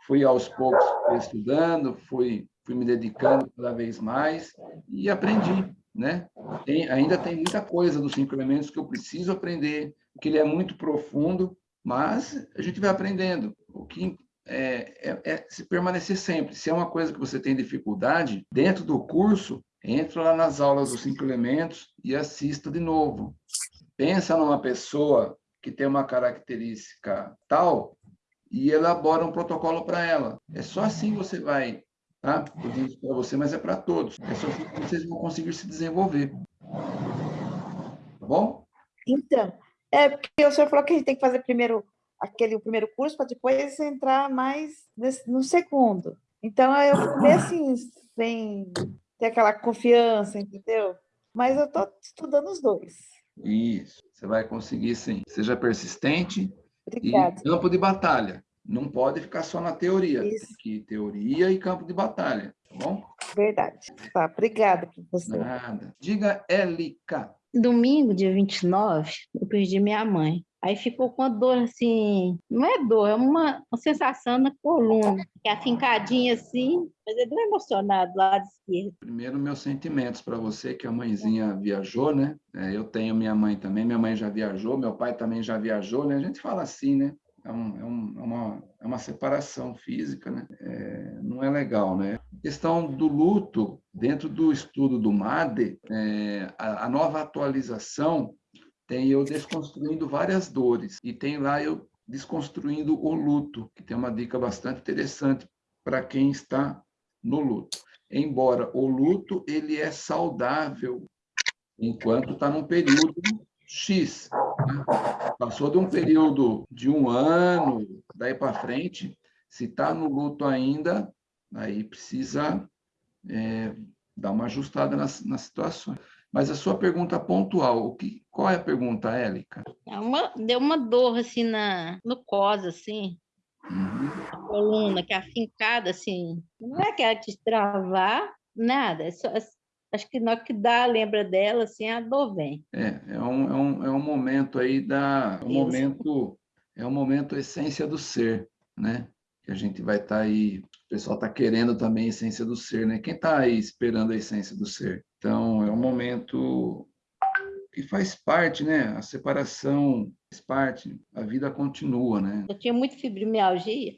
fui aos poucos estudando, fui, fui me dedicando cada vez mais e aprendi, né? Tem, ainda tem muita coisa dos cinco elementos que eu preciso aprender, que ele é muito profundo, mas a gente vai aprendendo. O que é, é, é, se permanecer sempre. Se é uma coisa que você tem dificuldade, dentro do curso, entra lá nas aulas dos cinco elementos e assista de novo. Pensa numa pessoa que tem uma característica tal e elabora um protocolo para ela. É só assim você vai, tá? Eu digo para você, mas é para todos. É só assim que vocês vão conseguir se desenvolver. Tá bom?
Então, é, porque o senhor falou que a gente tem que fazer primeiro aquele o primeiro curso para depois entrar mais nesse, no segundo. Então, eu fiquei assim, sem ter aquela confiança, entendeu? Mas eu estou estudando os dois.
Isso, você vai conseguir sim. Seja persistente
Obrigada.
e campo de batalha. Não pode ficar só na teoria. Isso. Tem que teoria e campo de batalha, tá bom?
Verdade. Tá, obrigada, professor.
Nada. Diga, Élica.
Domingo, dia 29, eu perdi minha mãe. Aí ficou com a dor assim, não é dor, é uma, uma sensação na coluna, que é afincadinha assim, mas é dor emocionado do lado esquerdo.
Primeiro, meus sentimentos para você, que a mãezinha viajou, né? É, eu tenho minha mãe também, minha mãe já viajou, meu pai também já viajou, né? A gente fala assim, né? é, um, é, um, é, uma, é uma separação física, né? É, não é legal, né? A questão do luto, dentro do estudo do MADE, é, a, a nova atualização tem eu desconstruindo várias dores, e tem lá eu desconstruindo o luto, que tem uma dica bastante interessante para quem está no luto. Embora o luto ele é saudável enquanto está num período X. Né? Passou de um período de um ano, daí para frente, se está no luto ainda, aí precisa é, dar uma ajustada nas, nas situações. Mas a sua pergunta pontual, o que, qual é a pergunta, Élica?
É uma, deu uma dor assim na, no cos, assim, uhum. a coluna, que é afincada, assim. Não é que é destravar, nada, é só, acho que na que dá, lembra dela, assim, a dor vem.
É, é um, é um, é um momento aí da... Um momento, é um momento essência do ser, né? Que a gente vai estar tá aí... O pessoal está querendo também a essência do ser, né? Quem está aí esperando a essência do ser? Então, é um momento que faz parte, né? A separação faz parte, a vida continua, né?
Eu tinha muito fibromialgia,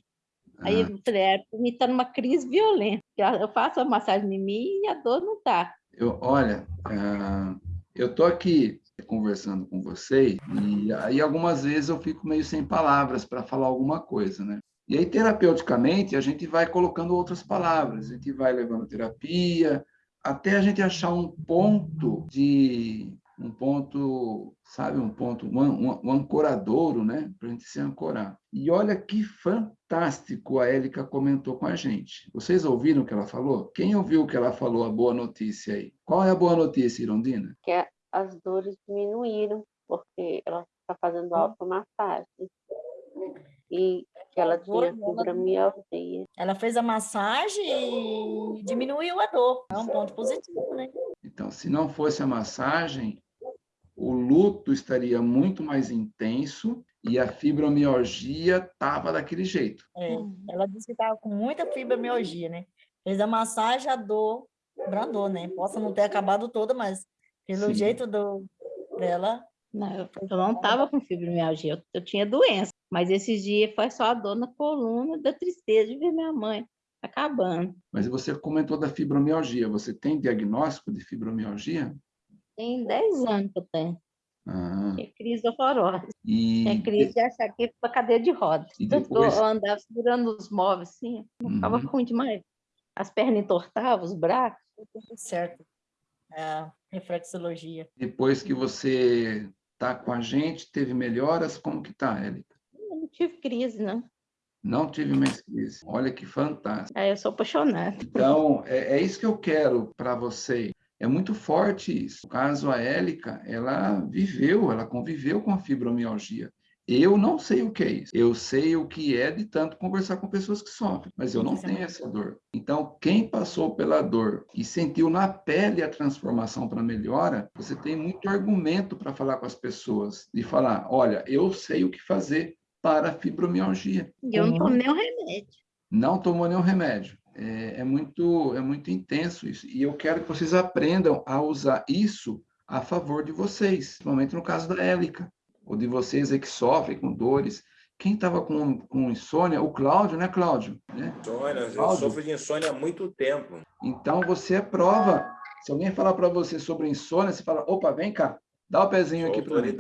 ah. aí eu falei, é, me está numa crise violenta. Eu faço a massagem em mim e a dor não está.
Eu, olha, uh, eu tô aqui conversando com você e aí algumas vezes eu fico meio sem palavras para falar alguma coisa, né? E aí terapeuticamente a gente vai colocando outras palavras, a gente vai levando terapia até a gente achar um ponto de um ponto, sabe, um ponto, um, um, um ancoradouro, né, para a gente se ancorar. E olha que fantástico a Élica comentou com a gente. Vocês ouviram o que ela falou? Quem ouviu o que ela falou, a boa notícia aí? Qual é a boa notícia, Irondina?
Que as dores diminuíram, porque ela está fazendo automassagem. E ela tinha fibromialgia.
Ela fez a massagem e diminuiu a dor. É um ponto positivo, né?
Então, se não fosse a massagem, o luto estaria muito mais intenso e a fibromialgia estava daquele jeito.
É, ela disse que estava com muita fibromialgia, né? Fez a massagem, a dor brandou, né? Possa não ter acabado toda, mas pelo Sim. jeito do, dela...
Não, eu, eu não estava com fibromialgia, eu, eu tinha doença. Mas esses dias foi só a dor na coluna, da tristeza de ver minha mãe acabando.
Mas você comentou da fibromialgia. Você tem diagnóstico de fibromialgia?
Tem 10 anos que eu tenho. Ah. É crise horrorosa. E... É crise de achar que é cadeia de rodas. E depois... Eu andava segurando os móveis assim, uhum. ficava ruim demais. As pernas entortavam, os braços.
Tudo certo. É, reflexologia.
Depois que você está com a gente, teve melhoras? Como que está, Érica?
Tive crise, não.
Não tive mais crise. Olha que fantástico.
É, eu sou apaixonada.
Então, é, é isso que eu quero para você. É muito forte isso. No caso, a Élica, ela viveu, ela conviveu com a fibromialgia. Eu não sei o que é isso. Eu sei o que é de tanto conversar com pessoas que sofrem, mas eu não tenho essa dor. Então, quem passou pela dor e sentiu na pele a transformação para melhora, você tem muito argumento para falar com as pessoas e falar: olha, eu sei o que fazer para a fibromialgia.
Eu não tomo nenhum remédio.
Não tomou nenhum remédio. É, é, muito, é muito intenso isso. E eu quero que vocês aprendam a usar isso a favor de vocês, principalmente no caso da Élica, ou de vocês aí que sofrem com dores. Quem estava com, com insônia? O Cláudio, né, Cláudio? Né?
Insônia, Cláudio. eu sofro de insônia há muito tempo.
Então, você é prova. Se alguém falar para você sobre insônia, você fala, opa, vem cá, dá o pezinho aqui
para mim.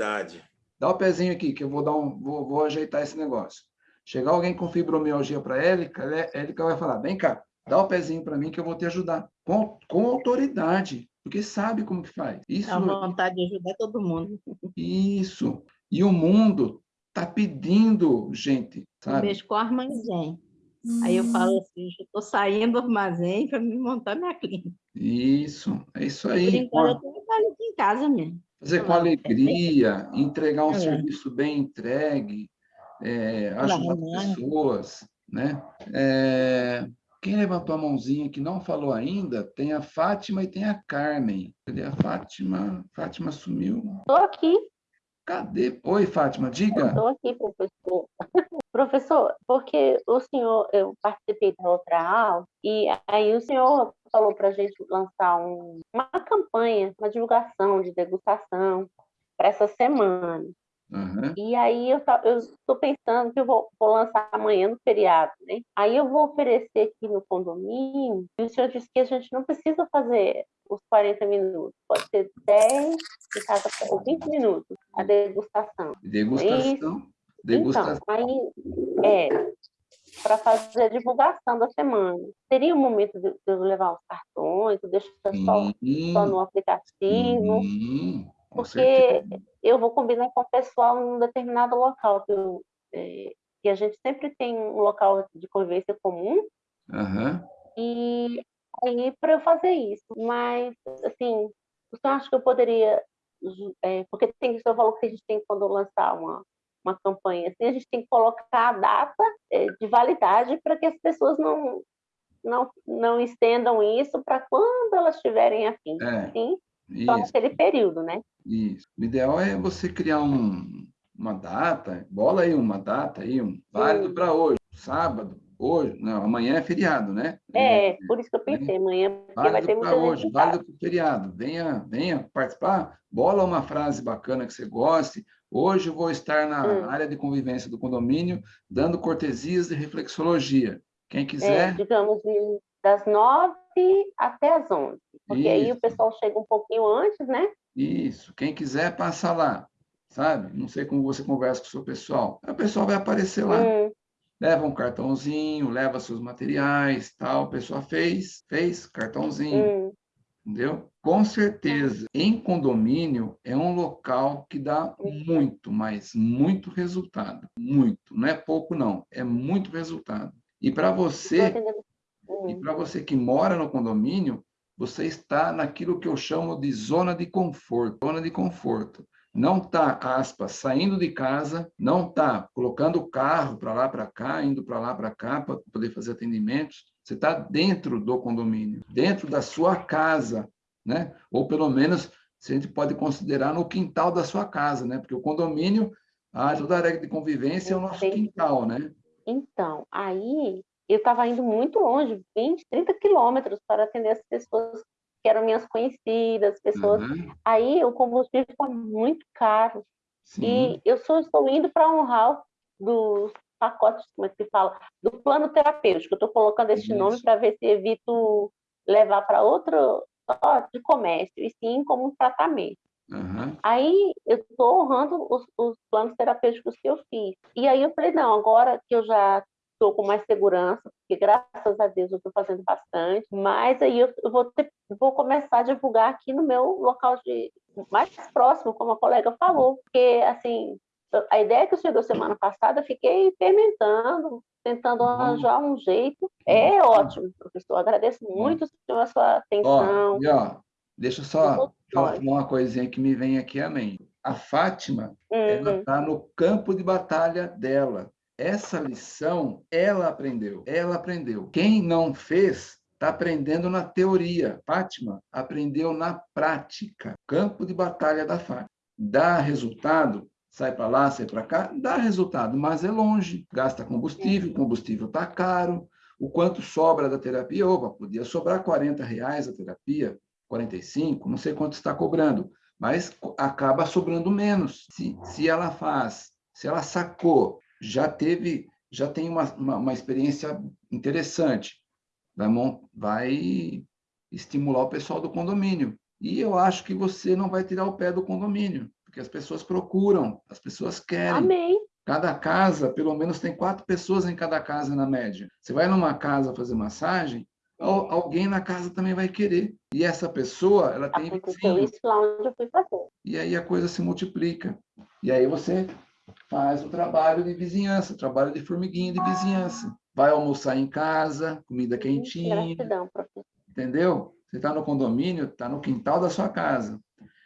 Dá o pezinho aqui, que eu vou, dar um, vou, vou ajeitar esse negócio. Chegar alguém com fibromialgia para a Élica, Élica vai falar, vem cá, dá o pezinho para mim que eu vou te ajudar. Com, com autoridade, porque sabe como que faz.
Isso, a vontade de ajudar todo mundo.
Isso. E o mundo está pedindo gente, sabe?
Mexo com o armazém. Aí eu falo assim, eu estou saindo do armazém para me montar minha clínica.
Isso, é isso aí.
Por enquanto, eu trabalho aqui em casa mesmo.
Fazer com alegria, entregar um é. serviço bem entregue, é, ajudar pessoas, né? É, quem levantou a mãozinha que não falou ainda, tem a Fátima e tem a Carmen. Cadê a Fátima? Fátima sumiu.
Estou aqui.
Cadê? Oi, Fátima, diga.
Estou aqui, professor. [LAUGHS] professor, porque o senhor, eu participei da outra aula, e aí o senhor falou para a gente lançar um, uma campanha, uma divulgação de degustação para essa semana. Uhum. E aí eu estou pensando que eu vou, vou, lançar amanhã no feriado, né? Aí eu vou oferecer aqui no condomínio, e o senhor disse que a gente não precisa fazer os 40 minutos, pode ser 10 casa, ou 20 minutos a degustação.
Degustação. Degustação.
Então, aí é para fazer a divulgação da semana. Seria o momento de eu levar os cartões, deixar só, só no aplicativo. Sim porque certeza. eu vou combinar com o pessoal em um determinado local, que, eu, é, que a gente sempre tem um local de convivência comum,
uhum.
e aí para eu fazer isso. Mas, assim, você acha que eu poderia, é, porque tem que eu falou que a gente tem quando lançar uma, uma campanha assim, a gente tem que colocar a data é, de validade para que as pessoas não, não, não estendam isso para quando elas tiverem afim. É. Sim, só naquele período, né?
Isso. O ideal é você criar um, uma data, bola aí uma data aí, um válido para hoje, sábado, hoje, não, amanhã é feriado, né?
É, é por isso que eu pensei, amanhã, porque válido vai ter muita
hoje, válido para feriado. Venha, venha participar, bola uma frase bacana que você goste. Hoje eu vou estar na hum. área de convivência do condomínio, dando cortesias de reflexologia. Quem é, quiser.
É, digamos, das nove até as onze. Porque Isso. aí o pessoal chega um pouquinho antes, né?
Isso. Quem quiser, passa lá, sabe? Não sei como você conversa com o seu pessoal. O pessoal vai aparecer lá. Hum. Leva um cartãozinho, leva seus materiais, tal. O pessoal fez, fez, cartãozinho. Hum. Entendeu? Com certeza, em condomínio é um local que dá muito, mas muito resultado. Muito. Não é pouco, não. É muito resultado. E para você e para você que mora no condomínio, você está naquilo que eu chamo de zona de conforto. Zona de conforto. Não está, aspas, saindo de casa, não está colocando o carro para lá, para cá, indo para lá, para cá, para poder fazer atendimentos. Você está dentro do condomínio, dentro da sua casa, né? Ou pelo menos, se a gente pode considerar no quintal da sua casa, né? Porque o condomínio, a toda a regra de convivência é o nosso quintal, né?
Então, aí eu estava indo muito longe, 20, 30 quilômetros para atender as pessoas que eram minhas conhecidas, pessoas. Uhum. Aí o combustível está muito caro. Sim. E eu só estou indo para honrar dos pacotes, como é que se fala, do plano terapêutico. Eu estou colocando este Isso. nome para ver se evito levar para outro ó, de comércio, e sim como um tratamento. Uhum. Aí eu estou honrando os, os, planos terapêuticos que eu fiz. E aí eu falei, não, agora que eu já estou com mais segurança, porque graças a Deus eu estou fazendo bastante, mas aí eu, vou, ter, vou começar a divulgar aqui no meu local de mais próximo, como a colega falou, porque assim, a ideia que deu semana passada, eu fiquei fermentando, tentando arranjar um jeito. É ótimo, professor. Agradeço muito senhor, a sua atenção.
Ó, e ó, deixa eu só falar uma coisinha que me vem aqui à mente. A Fátima, uhum. ela está no campo de batalha dela. Essa lição ela aprendeu, ela aprendeu. Quem não fez está aprendendo na teoria. Fátima aprendeu na prática. Campo de batalha da Fátima. Dá resultado? Sai para lá, sai para cá, dá resultado, mas é longe. Gasta combustível, combustível está caro. O quanto sobra da terapia? Opa, podia sobrar 40 reais a terapia, 45, não sei quanto está cobrando, mas acaba sobrando menos. Se, se ela faz, se ela sacou já teve, já tem uma, uma, uma experiência interessante. Vai, vai estimular o pessoal do condomínio. E eu acho que você não vai tirar o pé do condomínio, porque as pessoas procuram, as pessoas querem.
Amém.
Cada casa, pelo menos tem quatro pessoas em cada casa na média. Você vai numa casa fazer massagem, alguém na casa também vai querer. E essa pessoa, ela tem
Aconteceu isso lá onde eu fui fazer.
E aí a coisa se multiplica. E aí você faz o trabalho de vizinhança, o trabalho de formiguinha de vizinhança. Vai almoçar em casa, comida quentinha.
Gratidão, professor.
Entendeu? Você está no condomínio, está no quintal da sua casa.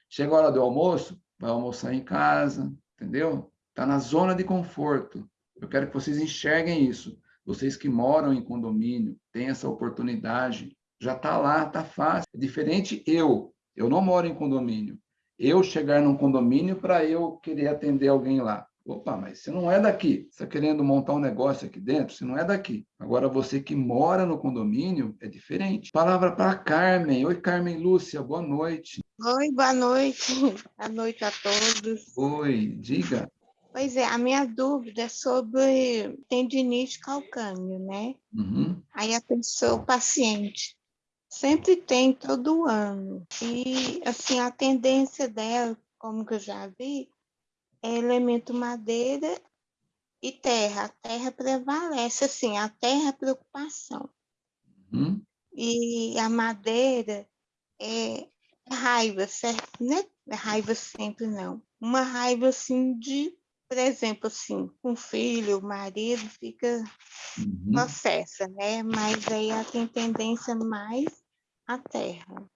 Chega a hora do almoço, vai almoçar em casa, entendeu? Está na zona de conforto. Eu quero que vocês enxerguem isso. Vocês que moram em condomínio, têm essa oportunidade, já está lá, está fácil. É diferente eu. Eu não moro em condomínio. Eu chegar num condomínio para eu querer atender alguém lá. Opa, mas você não é daqui. Você está querendo montar um negócio aqui dentro? Você não é daqui. Agora, você que mora no condomínio é diferente. Palavra para Carmen. Oi, Carmen Lúcia, boa noite.
Oi, boa noite. [LAUGHS] Boa noite a todos.
Oi, diga.
Pois é, a minha dúvida é sobre tendinite calcâneo, né?
Uhum.
Aí a pessoa, o paciente, sempre tem todo ano. E, assim, a tendência dela, como que eu já vi, é elemento madeira e terra. A terra prevalece, assim, a terra é preocupação.
Uhum.
E a madeira é raiva, certo? Não é raiva sempre, não. Uma raiva, assim, de, por exemplo, assim, um filho, o marido, fica
Uhum.
processa, né? Mas aí ela tem tendência mais à terra,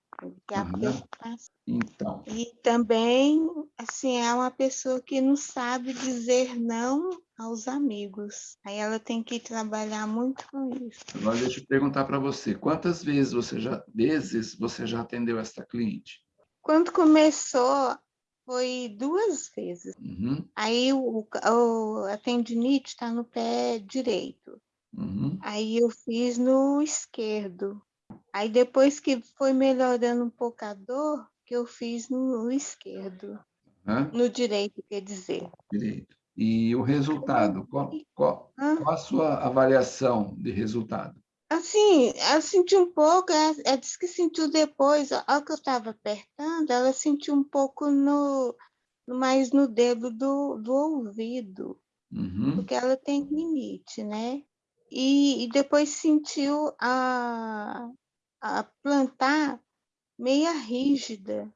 é a
Aham.
preocupação.
Então,
E também, assim, é uma pessoa que não sabe dizer não aos amigos. Aí ela tem que trabalhar muito com isso.
agora deixa eu perguntar para você, quantas vezes você já vezes você já atendeu esta cliente?
Quando começou, foi duas vezes.
Uhum,
Aí o, o, a tendinite está no pé direito.
uhum,
Aí eu fiz no esquerdo. Aí depois que foi melhorando um pouco a dor, que eu fiz no esquerdo.
hã?
No direito, quer dizer.
Direito. E o resultado, qual, qual, qual a sua avaliação de resultado?
Assim, ela sentiu um pouco, ela, ela disse que sentiu depois, a hora que eu estava apertando, ela sentiu um pouco no, mais no dedo do, do ouvido,
Uhum,
porque ela tem rinite, né? E, e depois sentiu a, a plantar meia rígida.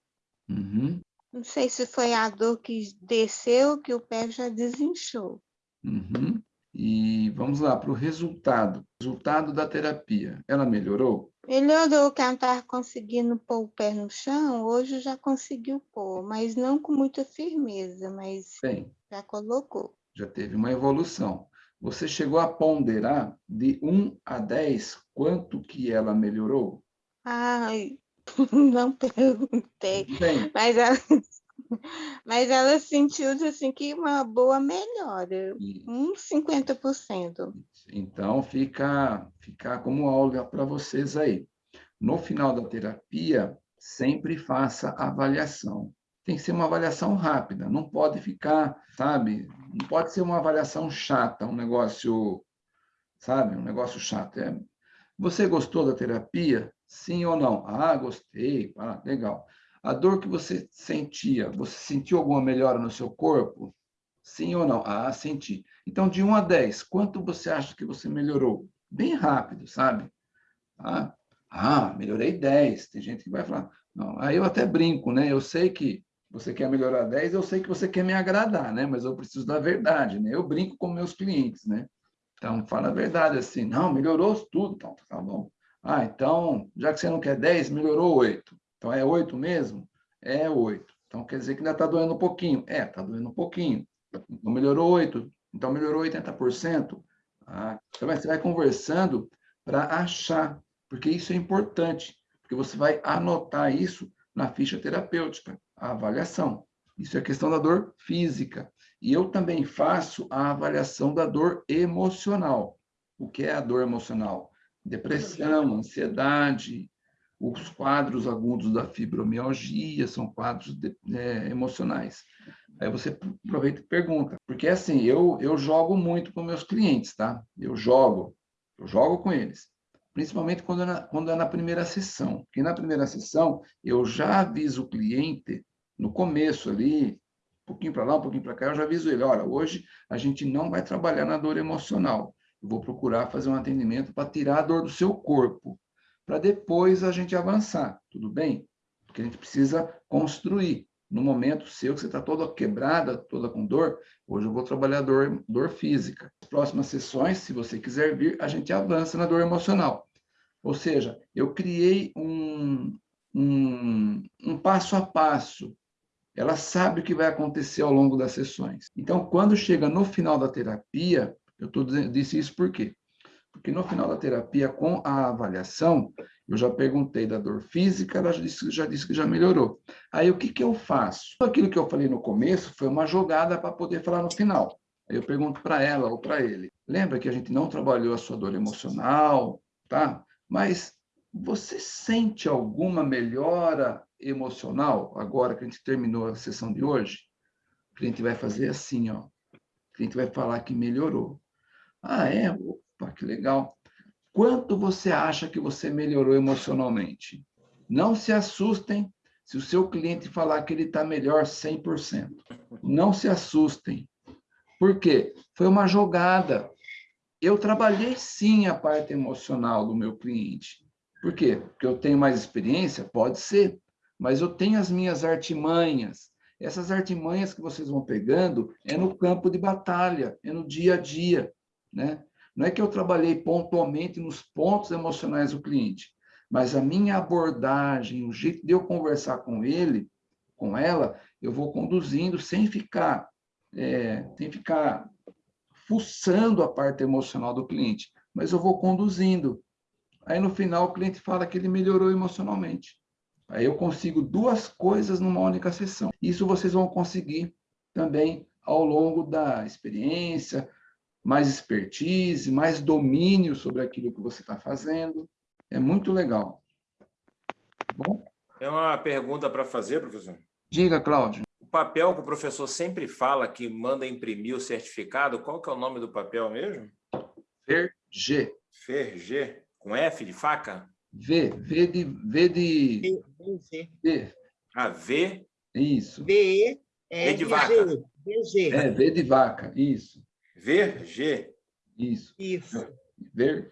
uhum,
Não sei se foi a dor que desceu, que o pé já desinchou.
uhum. E vamos lá para o resultado. Resultado da terapia. Ela melhorou?
Melhorou que ela estava conseguindo pôr o pé no chão, hoje já conseguiu pôr, mas não com muita firmeza, mas
Bem,
já colocou.
já teve uma evolução. Você chegou a ponderar de 1 a 10 quanto que ela melhorou?
Ai, [LAUGHS] não perguntei,
Bem,
mas ela, [LAUGHS] mas ela sentiu assim que uma boa melhora, uns 50%.
então fica, fica como aula para vocês aí. No final da terapia, sempre faça avaliação. Tem que ser uma avaliação rápida, não pode ficar, sabe? Não pode ser uma avaliação chata, um negócio, sabe? Um negócio chato. É, você gostou da terapia? Sim ou não? Ah, gostei. Ah, legal. A dor que você sentia, você sentiu alguma melhora no seu corpo? Sim ou não? Ah, senti. Então, de 1 a 10, quanto você acha que você melhorou? Bem rápido, sabe? Ah, ah, melhorei 10. Tem gente que vai falar, não, aí eu até brinco, né? Eu sei que você quer melhorar 10, eu sei que você quer me agradar, né? Mas eu preciso da verdade, né? Eu brinco com meus clientes, né? Então, fala a verdade assim, não, melhorou tudo, então, tá bom. Ah, então, já que você não quer 10, melhorou 8. Então, é 8 mesmo? É 8. Então, quer dizer que ainda está doendo um pouquinho. É, está doendo um pouquinho. Então, melhorou 8. Então, melhorou 80%. Ah, então, você vai conversando para achar, porque isso é importante, porque você vai anotar isso na ficha terapêutica, a avaliação. Isso é questão da dor física. E eu também faço a avaliação da dor emocional. O que é a dor emocional? Depressão, ansiedade, os quadros agudos da fibromialgia são quadros de, é, emocionais. Aí você aproveita e pergunta, porque assim, eu, eu jogo muito com meus clientes, tá? Eu jogo, eu jogo com eles, principalmente quando é na, quando é na primeira sessão. Porque na primeira sessão, eu já aviso o cliente, no começo ali, um pouquinho para lá, um pouquinho para cá, eu já aviso ele, olha, hoje a gente não vai trabalhar na dor emocional, eu vou procurar fazer um atendimento para tirar a dor do seu corpo, para depois a gente avançar, tudo bem? Porque a gente precisa construir. No momento seu, que você está toda quebrada, toda com dor, hoje eu vou trabalhar dor, dor física. As próximas sessões, se você quiser vir, a gente avança na dor emocional. Ou seja, eu criei um, um, um passo a passo. Ela sabe o que vai acontecer ao longo das sessões. Então, quando chega no final da terapia, eu tô dizendo, disse isso por quê? Porque no final da terapia, com a avaliação, eu já perguntei da dor física, ela já disse, já disse que já melhorou. Aí, o que, que eu faço? Aquilo que eu falei no começo foi uma jogada para poder falar no final. Aí eu pergunto para ela ou para ele. Lembra que a gente não trabalhou a sua dor emocional, tá? Mas você sente alguma melhora emocional, agora que a gente terminou a sessão de hoje, o cliente vai fazer assim, ó. O cliente vai falar que melhorou. Ah, é? Opa, que legal. Quanto você acha que você melhorou emocionalmente? Não se assustem se o seu cliente falar que ele está melhor 100%. Não se assustem. Por quê? Foi uma jogada. Eu trabalhei sim a parte emocional do meu cliente. Por quê? Porque eu tenho mais experiência? Pode ser. Mas eu tenho as minhas artimanhas. Essas artimanhas que vocês vão pegando é no campo de batalha, é no dia a dia. Né? Não é que eu trabalhei pontualmente nos pontos emocionais do cliente, mas a minha abordagem, o jeito de eu conversar com ele, com ela, eu vou conduzindo sem ficar, é, sem ficar fuçando a parte emocional do cliente, mas eu vou conduzindo. Aí no final o cliente fala que ele melhorou emocionalmente. Aí eu consigo duas coisas numa única sessão. Isso vocês vão conseguir também ao longo da experiência, mais expertise, mais domínio sobre aquilo que você está fazendo. É muito legal.
Bom? É uma pergunta para fazer, professor.
Diga, Cláudio.
O papel que o professor sempre fala que manda imprimir o certificado, qual que é o nome do papel mesmo?
Ferg.
Ferg, com F de faca?
V, V de... V de... V.
V. Ah, V?
Isso.
V,
V de vaca.
VG.
É, V de vaca, isso.
Verg.
Isso.
Isso.
Verg.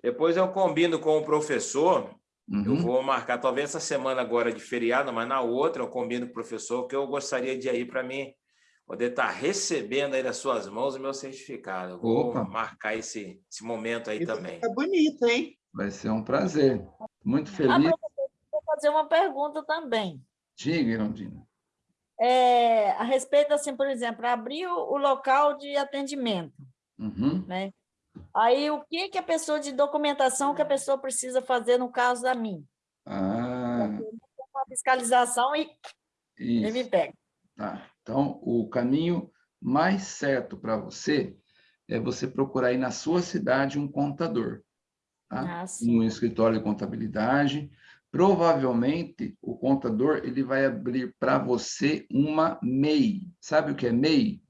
Depois eu combino com o professor,
Uhum.
eu vou marcar, talvez essa semana agora de feriado, mas na outra eu combino com o professor que eu gostaria de ir para mim poder estar recebendo aí das suas mãos o meu certificado. Eu vou
Opa.
marcar esse, esse momento aí
Isso
também.
Fica bonito, hein?
Vai ser um prazer. Muito
Ah,
feliz.
professor, vou fazer uma pergunta também.
Diga, Irondina.
É, a respeito, assim, por exemplo, abrir o, o local de atendimento,
Uhum.
né? Aí, o que, que a pessoa de documentação que a pessoa precisa fazer no caso da mim?
Ah,
Uma fiscalização e ele me
isso.
pega.
Tá. Então, o caminho mais certo para você é você procurar aí na sua cidade um contador. Tá?
Ah.
Um escritório de contabilidade. Provavelmente, o contador ele vai abrir para você uma MEI. Sabe o que é MEI?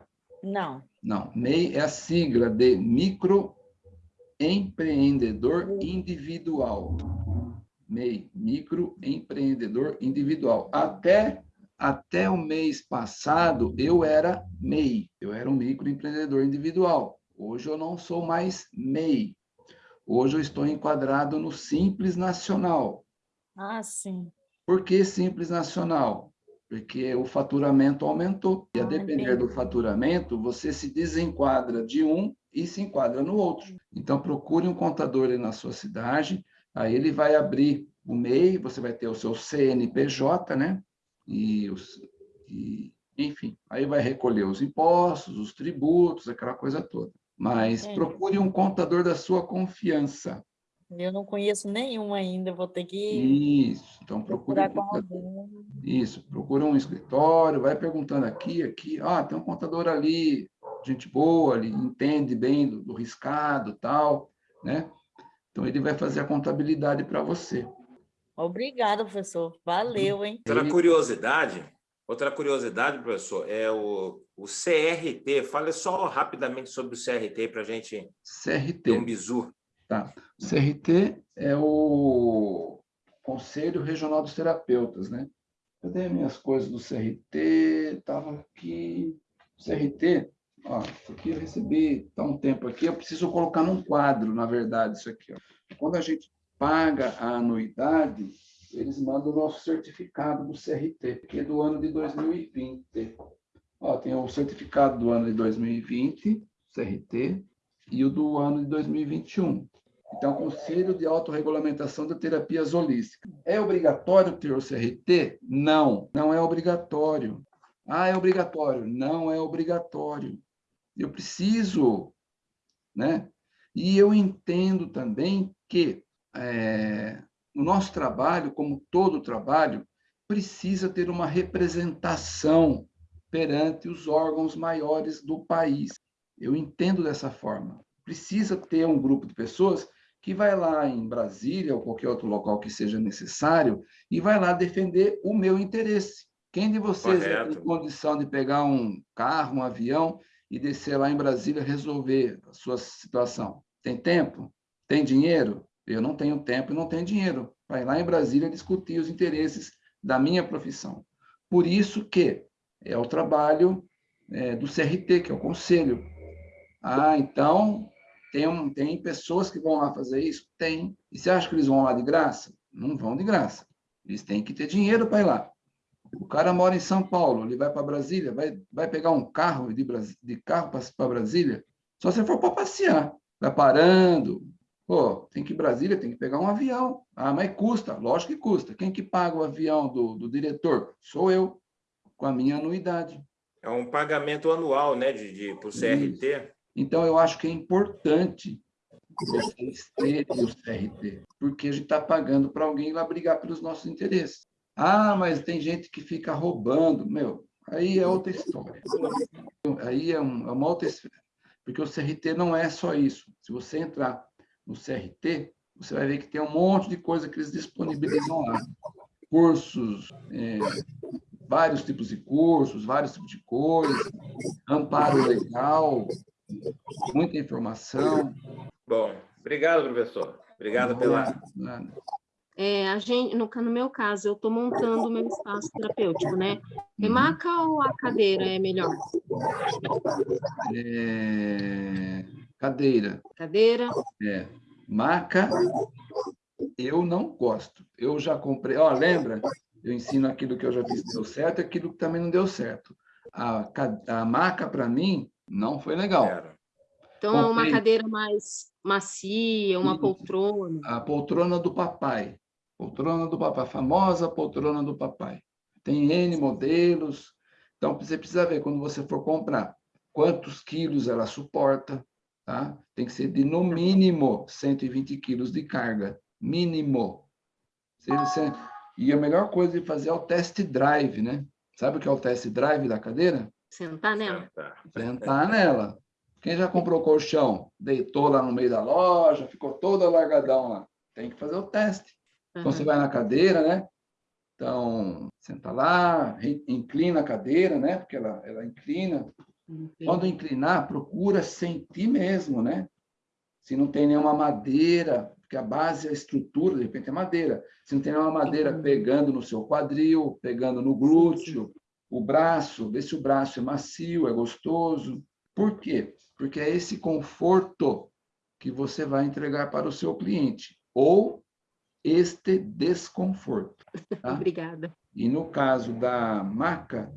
Não.
Não, MEI é a sigla de microempreendedor individual. MEI, microempreendedor individual. Até até o mês passado eu era MEI, eu era um microempreendedor individual. Hoje eu não sou mais MEI. Hoje eu estou enquadrado no Simples Nacional.
Ah, sim.
Por que Simples Nacional? Porque o faturamento aumentou. E a
Ah,
depender do faturamento, você se desenquadra de um e se enquadra no outro. Então, procure um contador aí na sua cidade, aí ele vai abrir o MEI, você vai ter o seu CNPJ, né? E, os, e enfim, aí vai recolher os impostos, os tributos, aquela coisa toda. Mas procure um contador da sua confiança.
Eu não conheço nenhum ainda, vou ter que
Isso. Então, um
alguém.
Isso, procura um escritório, vai perguntando aqui, aqui, ah, tem um contador ali, gente boa, ele entende bem do, do riscado, tal, né? Então ele vai fazer a contabilidade para você.
Obrigada, professor. Valeu, hein?
Outra curiosidade, outra curiosidade, professor, é o, o CRT. Fale só rapidamente sobre o CRT para a gente ter um
CRT,
bizu.
Tá? O CRT é o Conselho Regional dos Terapeutas, né? Dei minhas coisas do CRT, estava aqui, CRT, ó, isso aqui eu recebi há um tempo aqui, eu preciso colocar num quadro, na verdade, isso aqui, ó. Quando a gente paga a anuidade, eles mandam o nosso certificado do CRT, que é do ano de 2020. Ó, tem o certificado do ano de 2020, CRT, e o do ano de 2021. Então, Conselho de Autorregulamentação de Terapias Holísticas. É obrigatório ter o CRT? Não, não é obrigatório. Ah, é obrigatório? Não é obrigatório. Eu preciso, né? E eu entendo também que é, o nosso trabalho, como todo trabalho, precisa ter uma representação perante os órgãos maiores do país. Eu entendo dessa forma. Precisa ter um grupo de pessoas que vai lá em Brasília ou qualquer outro local que seja necessário e vai lá defender o meu interesse. Quem de vocês tem condição de pegar um carro, um avião e descer lá em Brasília resolver a sua situação? Tem tempo? Tem dinheiro? Eu não tenho tempo e não tenho dinheiro para ir lá em Brasília discutir os interesses da minha profissão. Por isso que é o trabalho é, do CRT, que é o conselho. Ah, então, tem, um, tem pessoas que vão lá fazer isso? Tem. E você acha que eles vão lá de graça? Não vão de graça. Eles têm que ter dinheiro para ir lá. O cara mora em São Paulo, ele vai para Brasília, vai, vai pegar um carro de, de carro para Brasília? Só se for para passear. Vai parando. Pô, tem que ir Brasília, tem que pegar um avião. Ah, mas custa. Lógico que custa. Quem que paga o avião do, do diretor? Sou eu, com a minha anuidade.
É um pagamento anual, né, de, de, para o CRT.
Então, eu acho que é importante vocês terem o CRT, porque a gente está pagando para alguém lá brigar pelos nossos interesses. Ah, mas tem gente que fica roubando. Meu, aí é outra história. Aí é, é uma outra história. Porque o CRT não é só isso. Se você entrar no CRT, você vai ver que tem um monte de coisa que eles disponibilizam lá. Cursos, é, vários tipos de cursos, vários tipos de coisas, amparo legal, muita informação.
Bom, obrigado, professor. Obrigado pela...
É, a gente, no, no meu caso, eu estou montando o meu espaço terapêutico, né? É maca ou a cadeira é melhor?
É... Cadeira.
Cadeira.
É. Maca, eu não gosto. Eu já comprei... Ó, lembra? Eu ensino aquilo que eu já fiz deu certo e aquilo que também não deu certo. A, a maca, para mim, não foi legal.
Então, Comprei... é uma cadeira mais macia, uma poltrona.
A poltrona do papai. Poltrona do papai, a famosa poltrona do papai. Tem N modelos. Então, você precisa ver, quando você for comprar, quantos quilos ela suporta. Tá? Tem que ser de, no mínimo, 120 quilos de carga. Mínimo. E a melhor coisa de fazer é o test drive, né? Sabe o que é o test drive da cadeira?
Sentar nela.
Sentar nela. Quem já comprou colchão, deitou lá no meio da loja, ficou toda largadão lá. Tem que fazer o teste. Uhum. Então, você vai na cadeira, né? Então, senta lá, inclina a cadeira, né? Porque ela, ela inclina. Uhum. Quando inclinar, procura sentir mesmo, né? Se não tem nenhuma madeira, porque a base, a estrutura, de repente, é madeira. Se não tem nenhuma madeira uhum. pegando no seu quadril, pegando no glúteo, o braço, ver se o braço é macio, é gostoso. Por quê? Porque é esse conforto que você vai entregar para o seu cliente, ou este desconforto. Tá? [LAUGHS]
Obrigada.
E no caso da maca,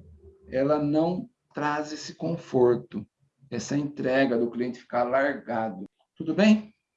ela não traz esse conforto, essa entrega do cliente ficar largado. Tudo bem?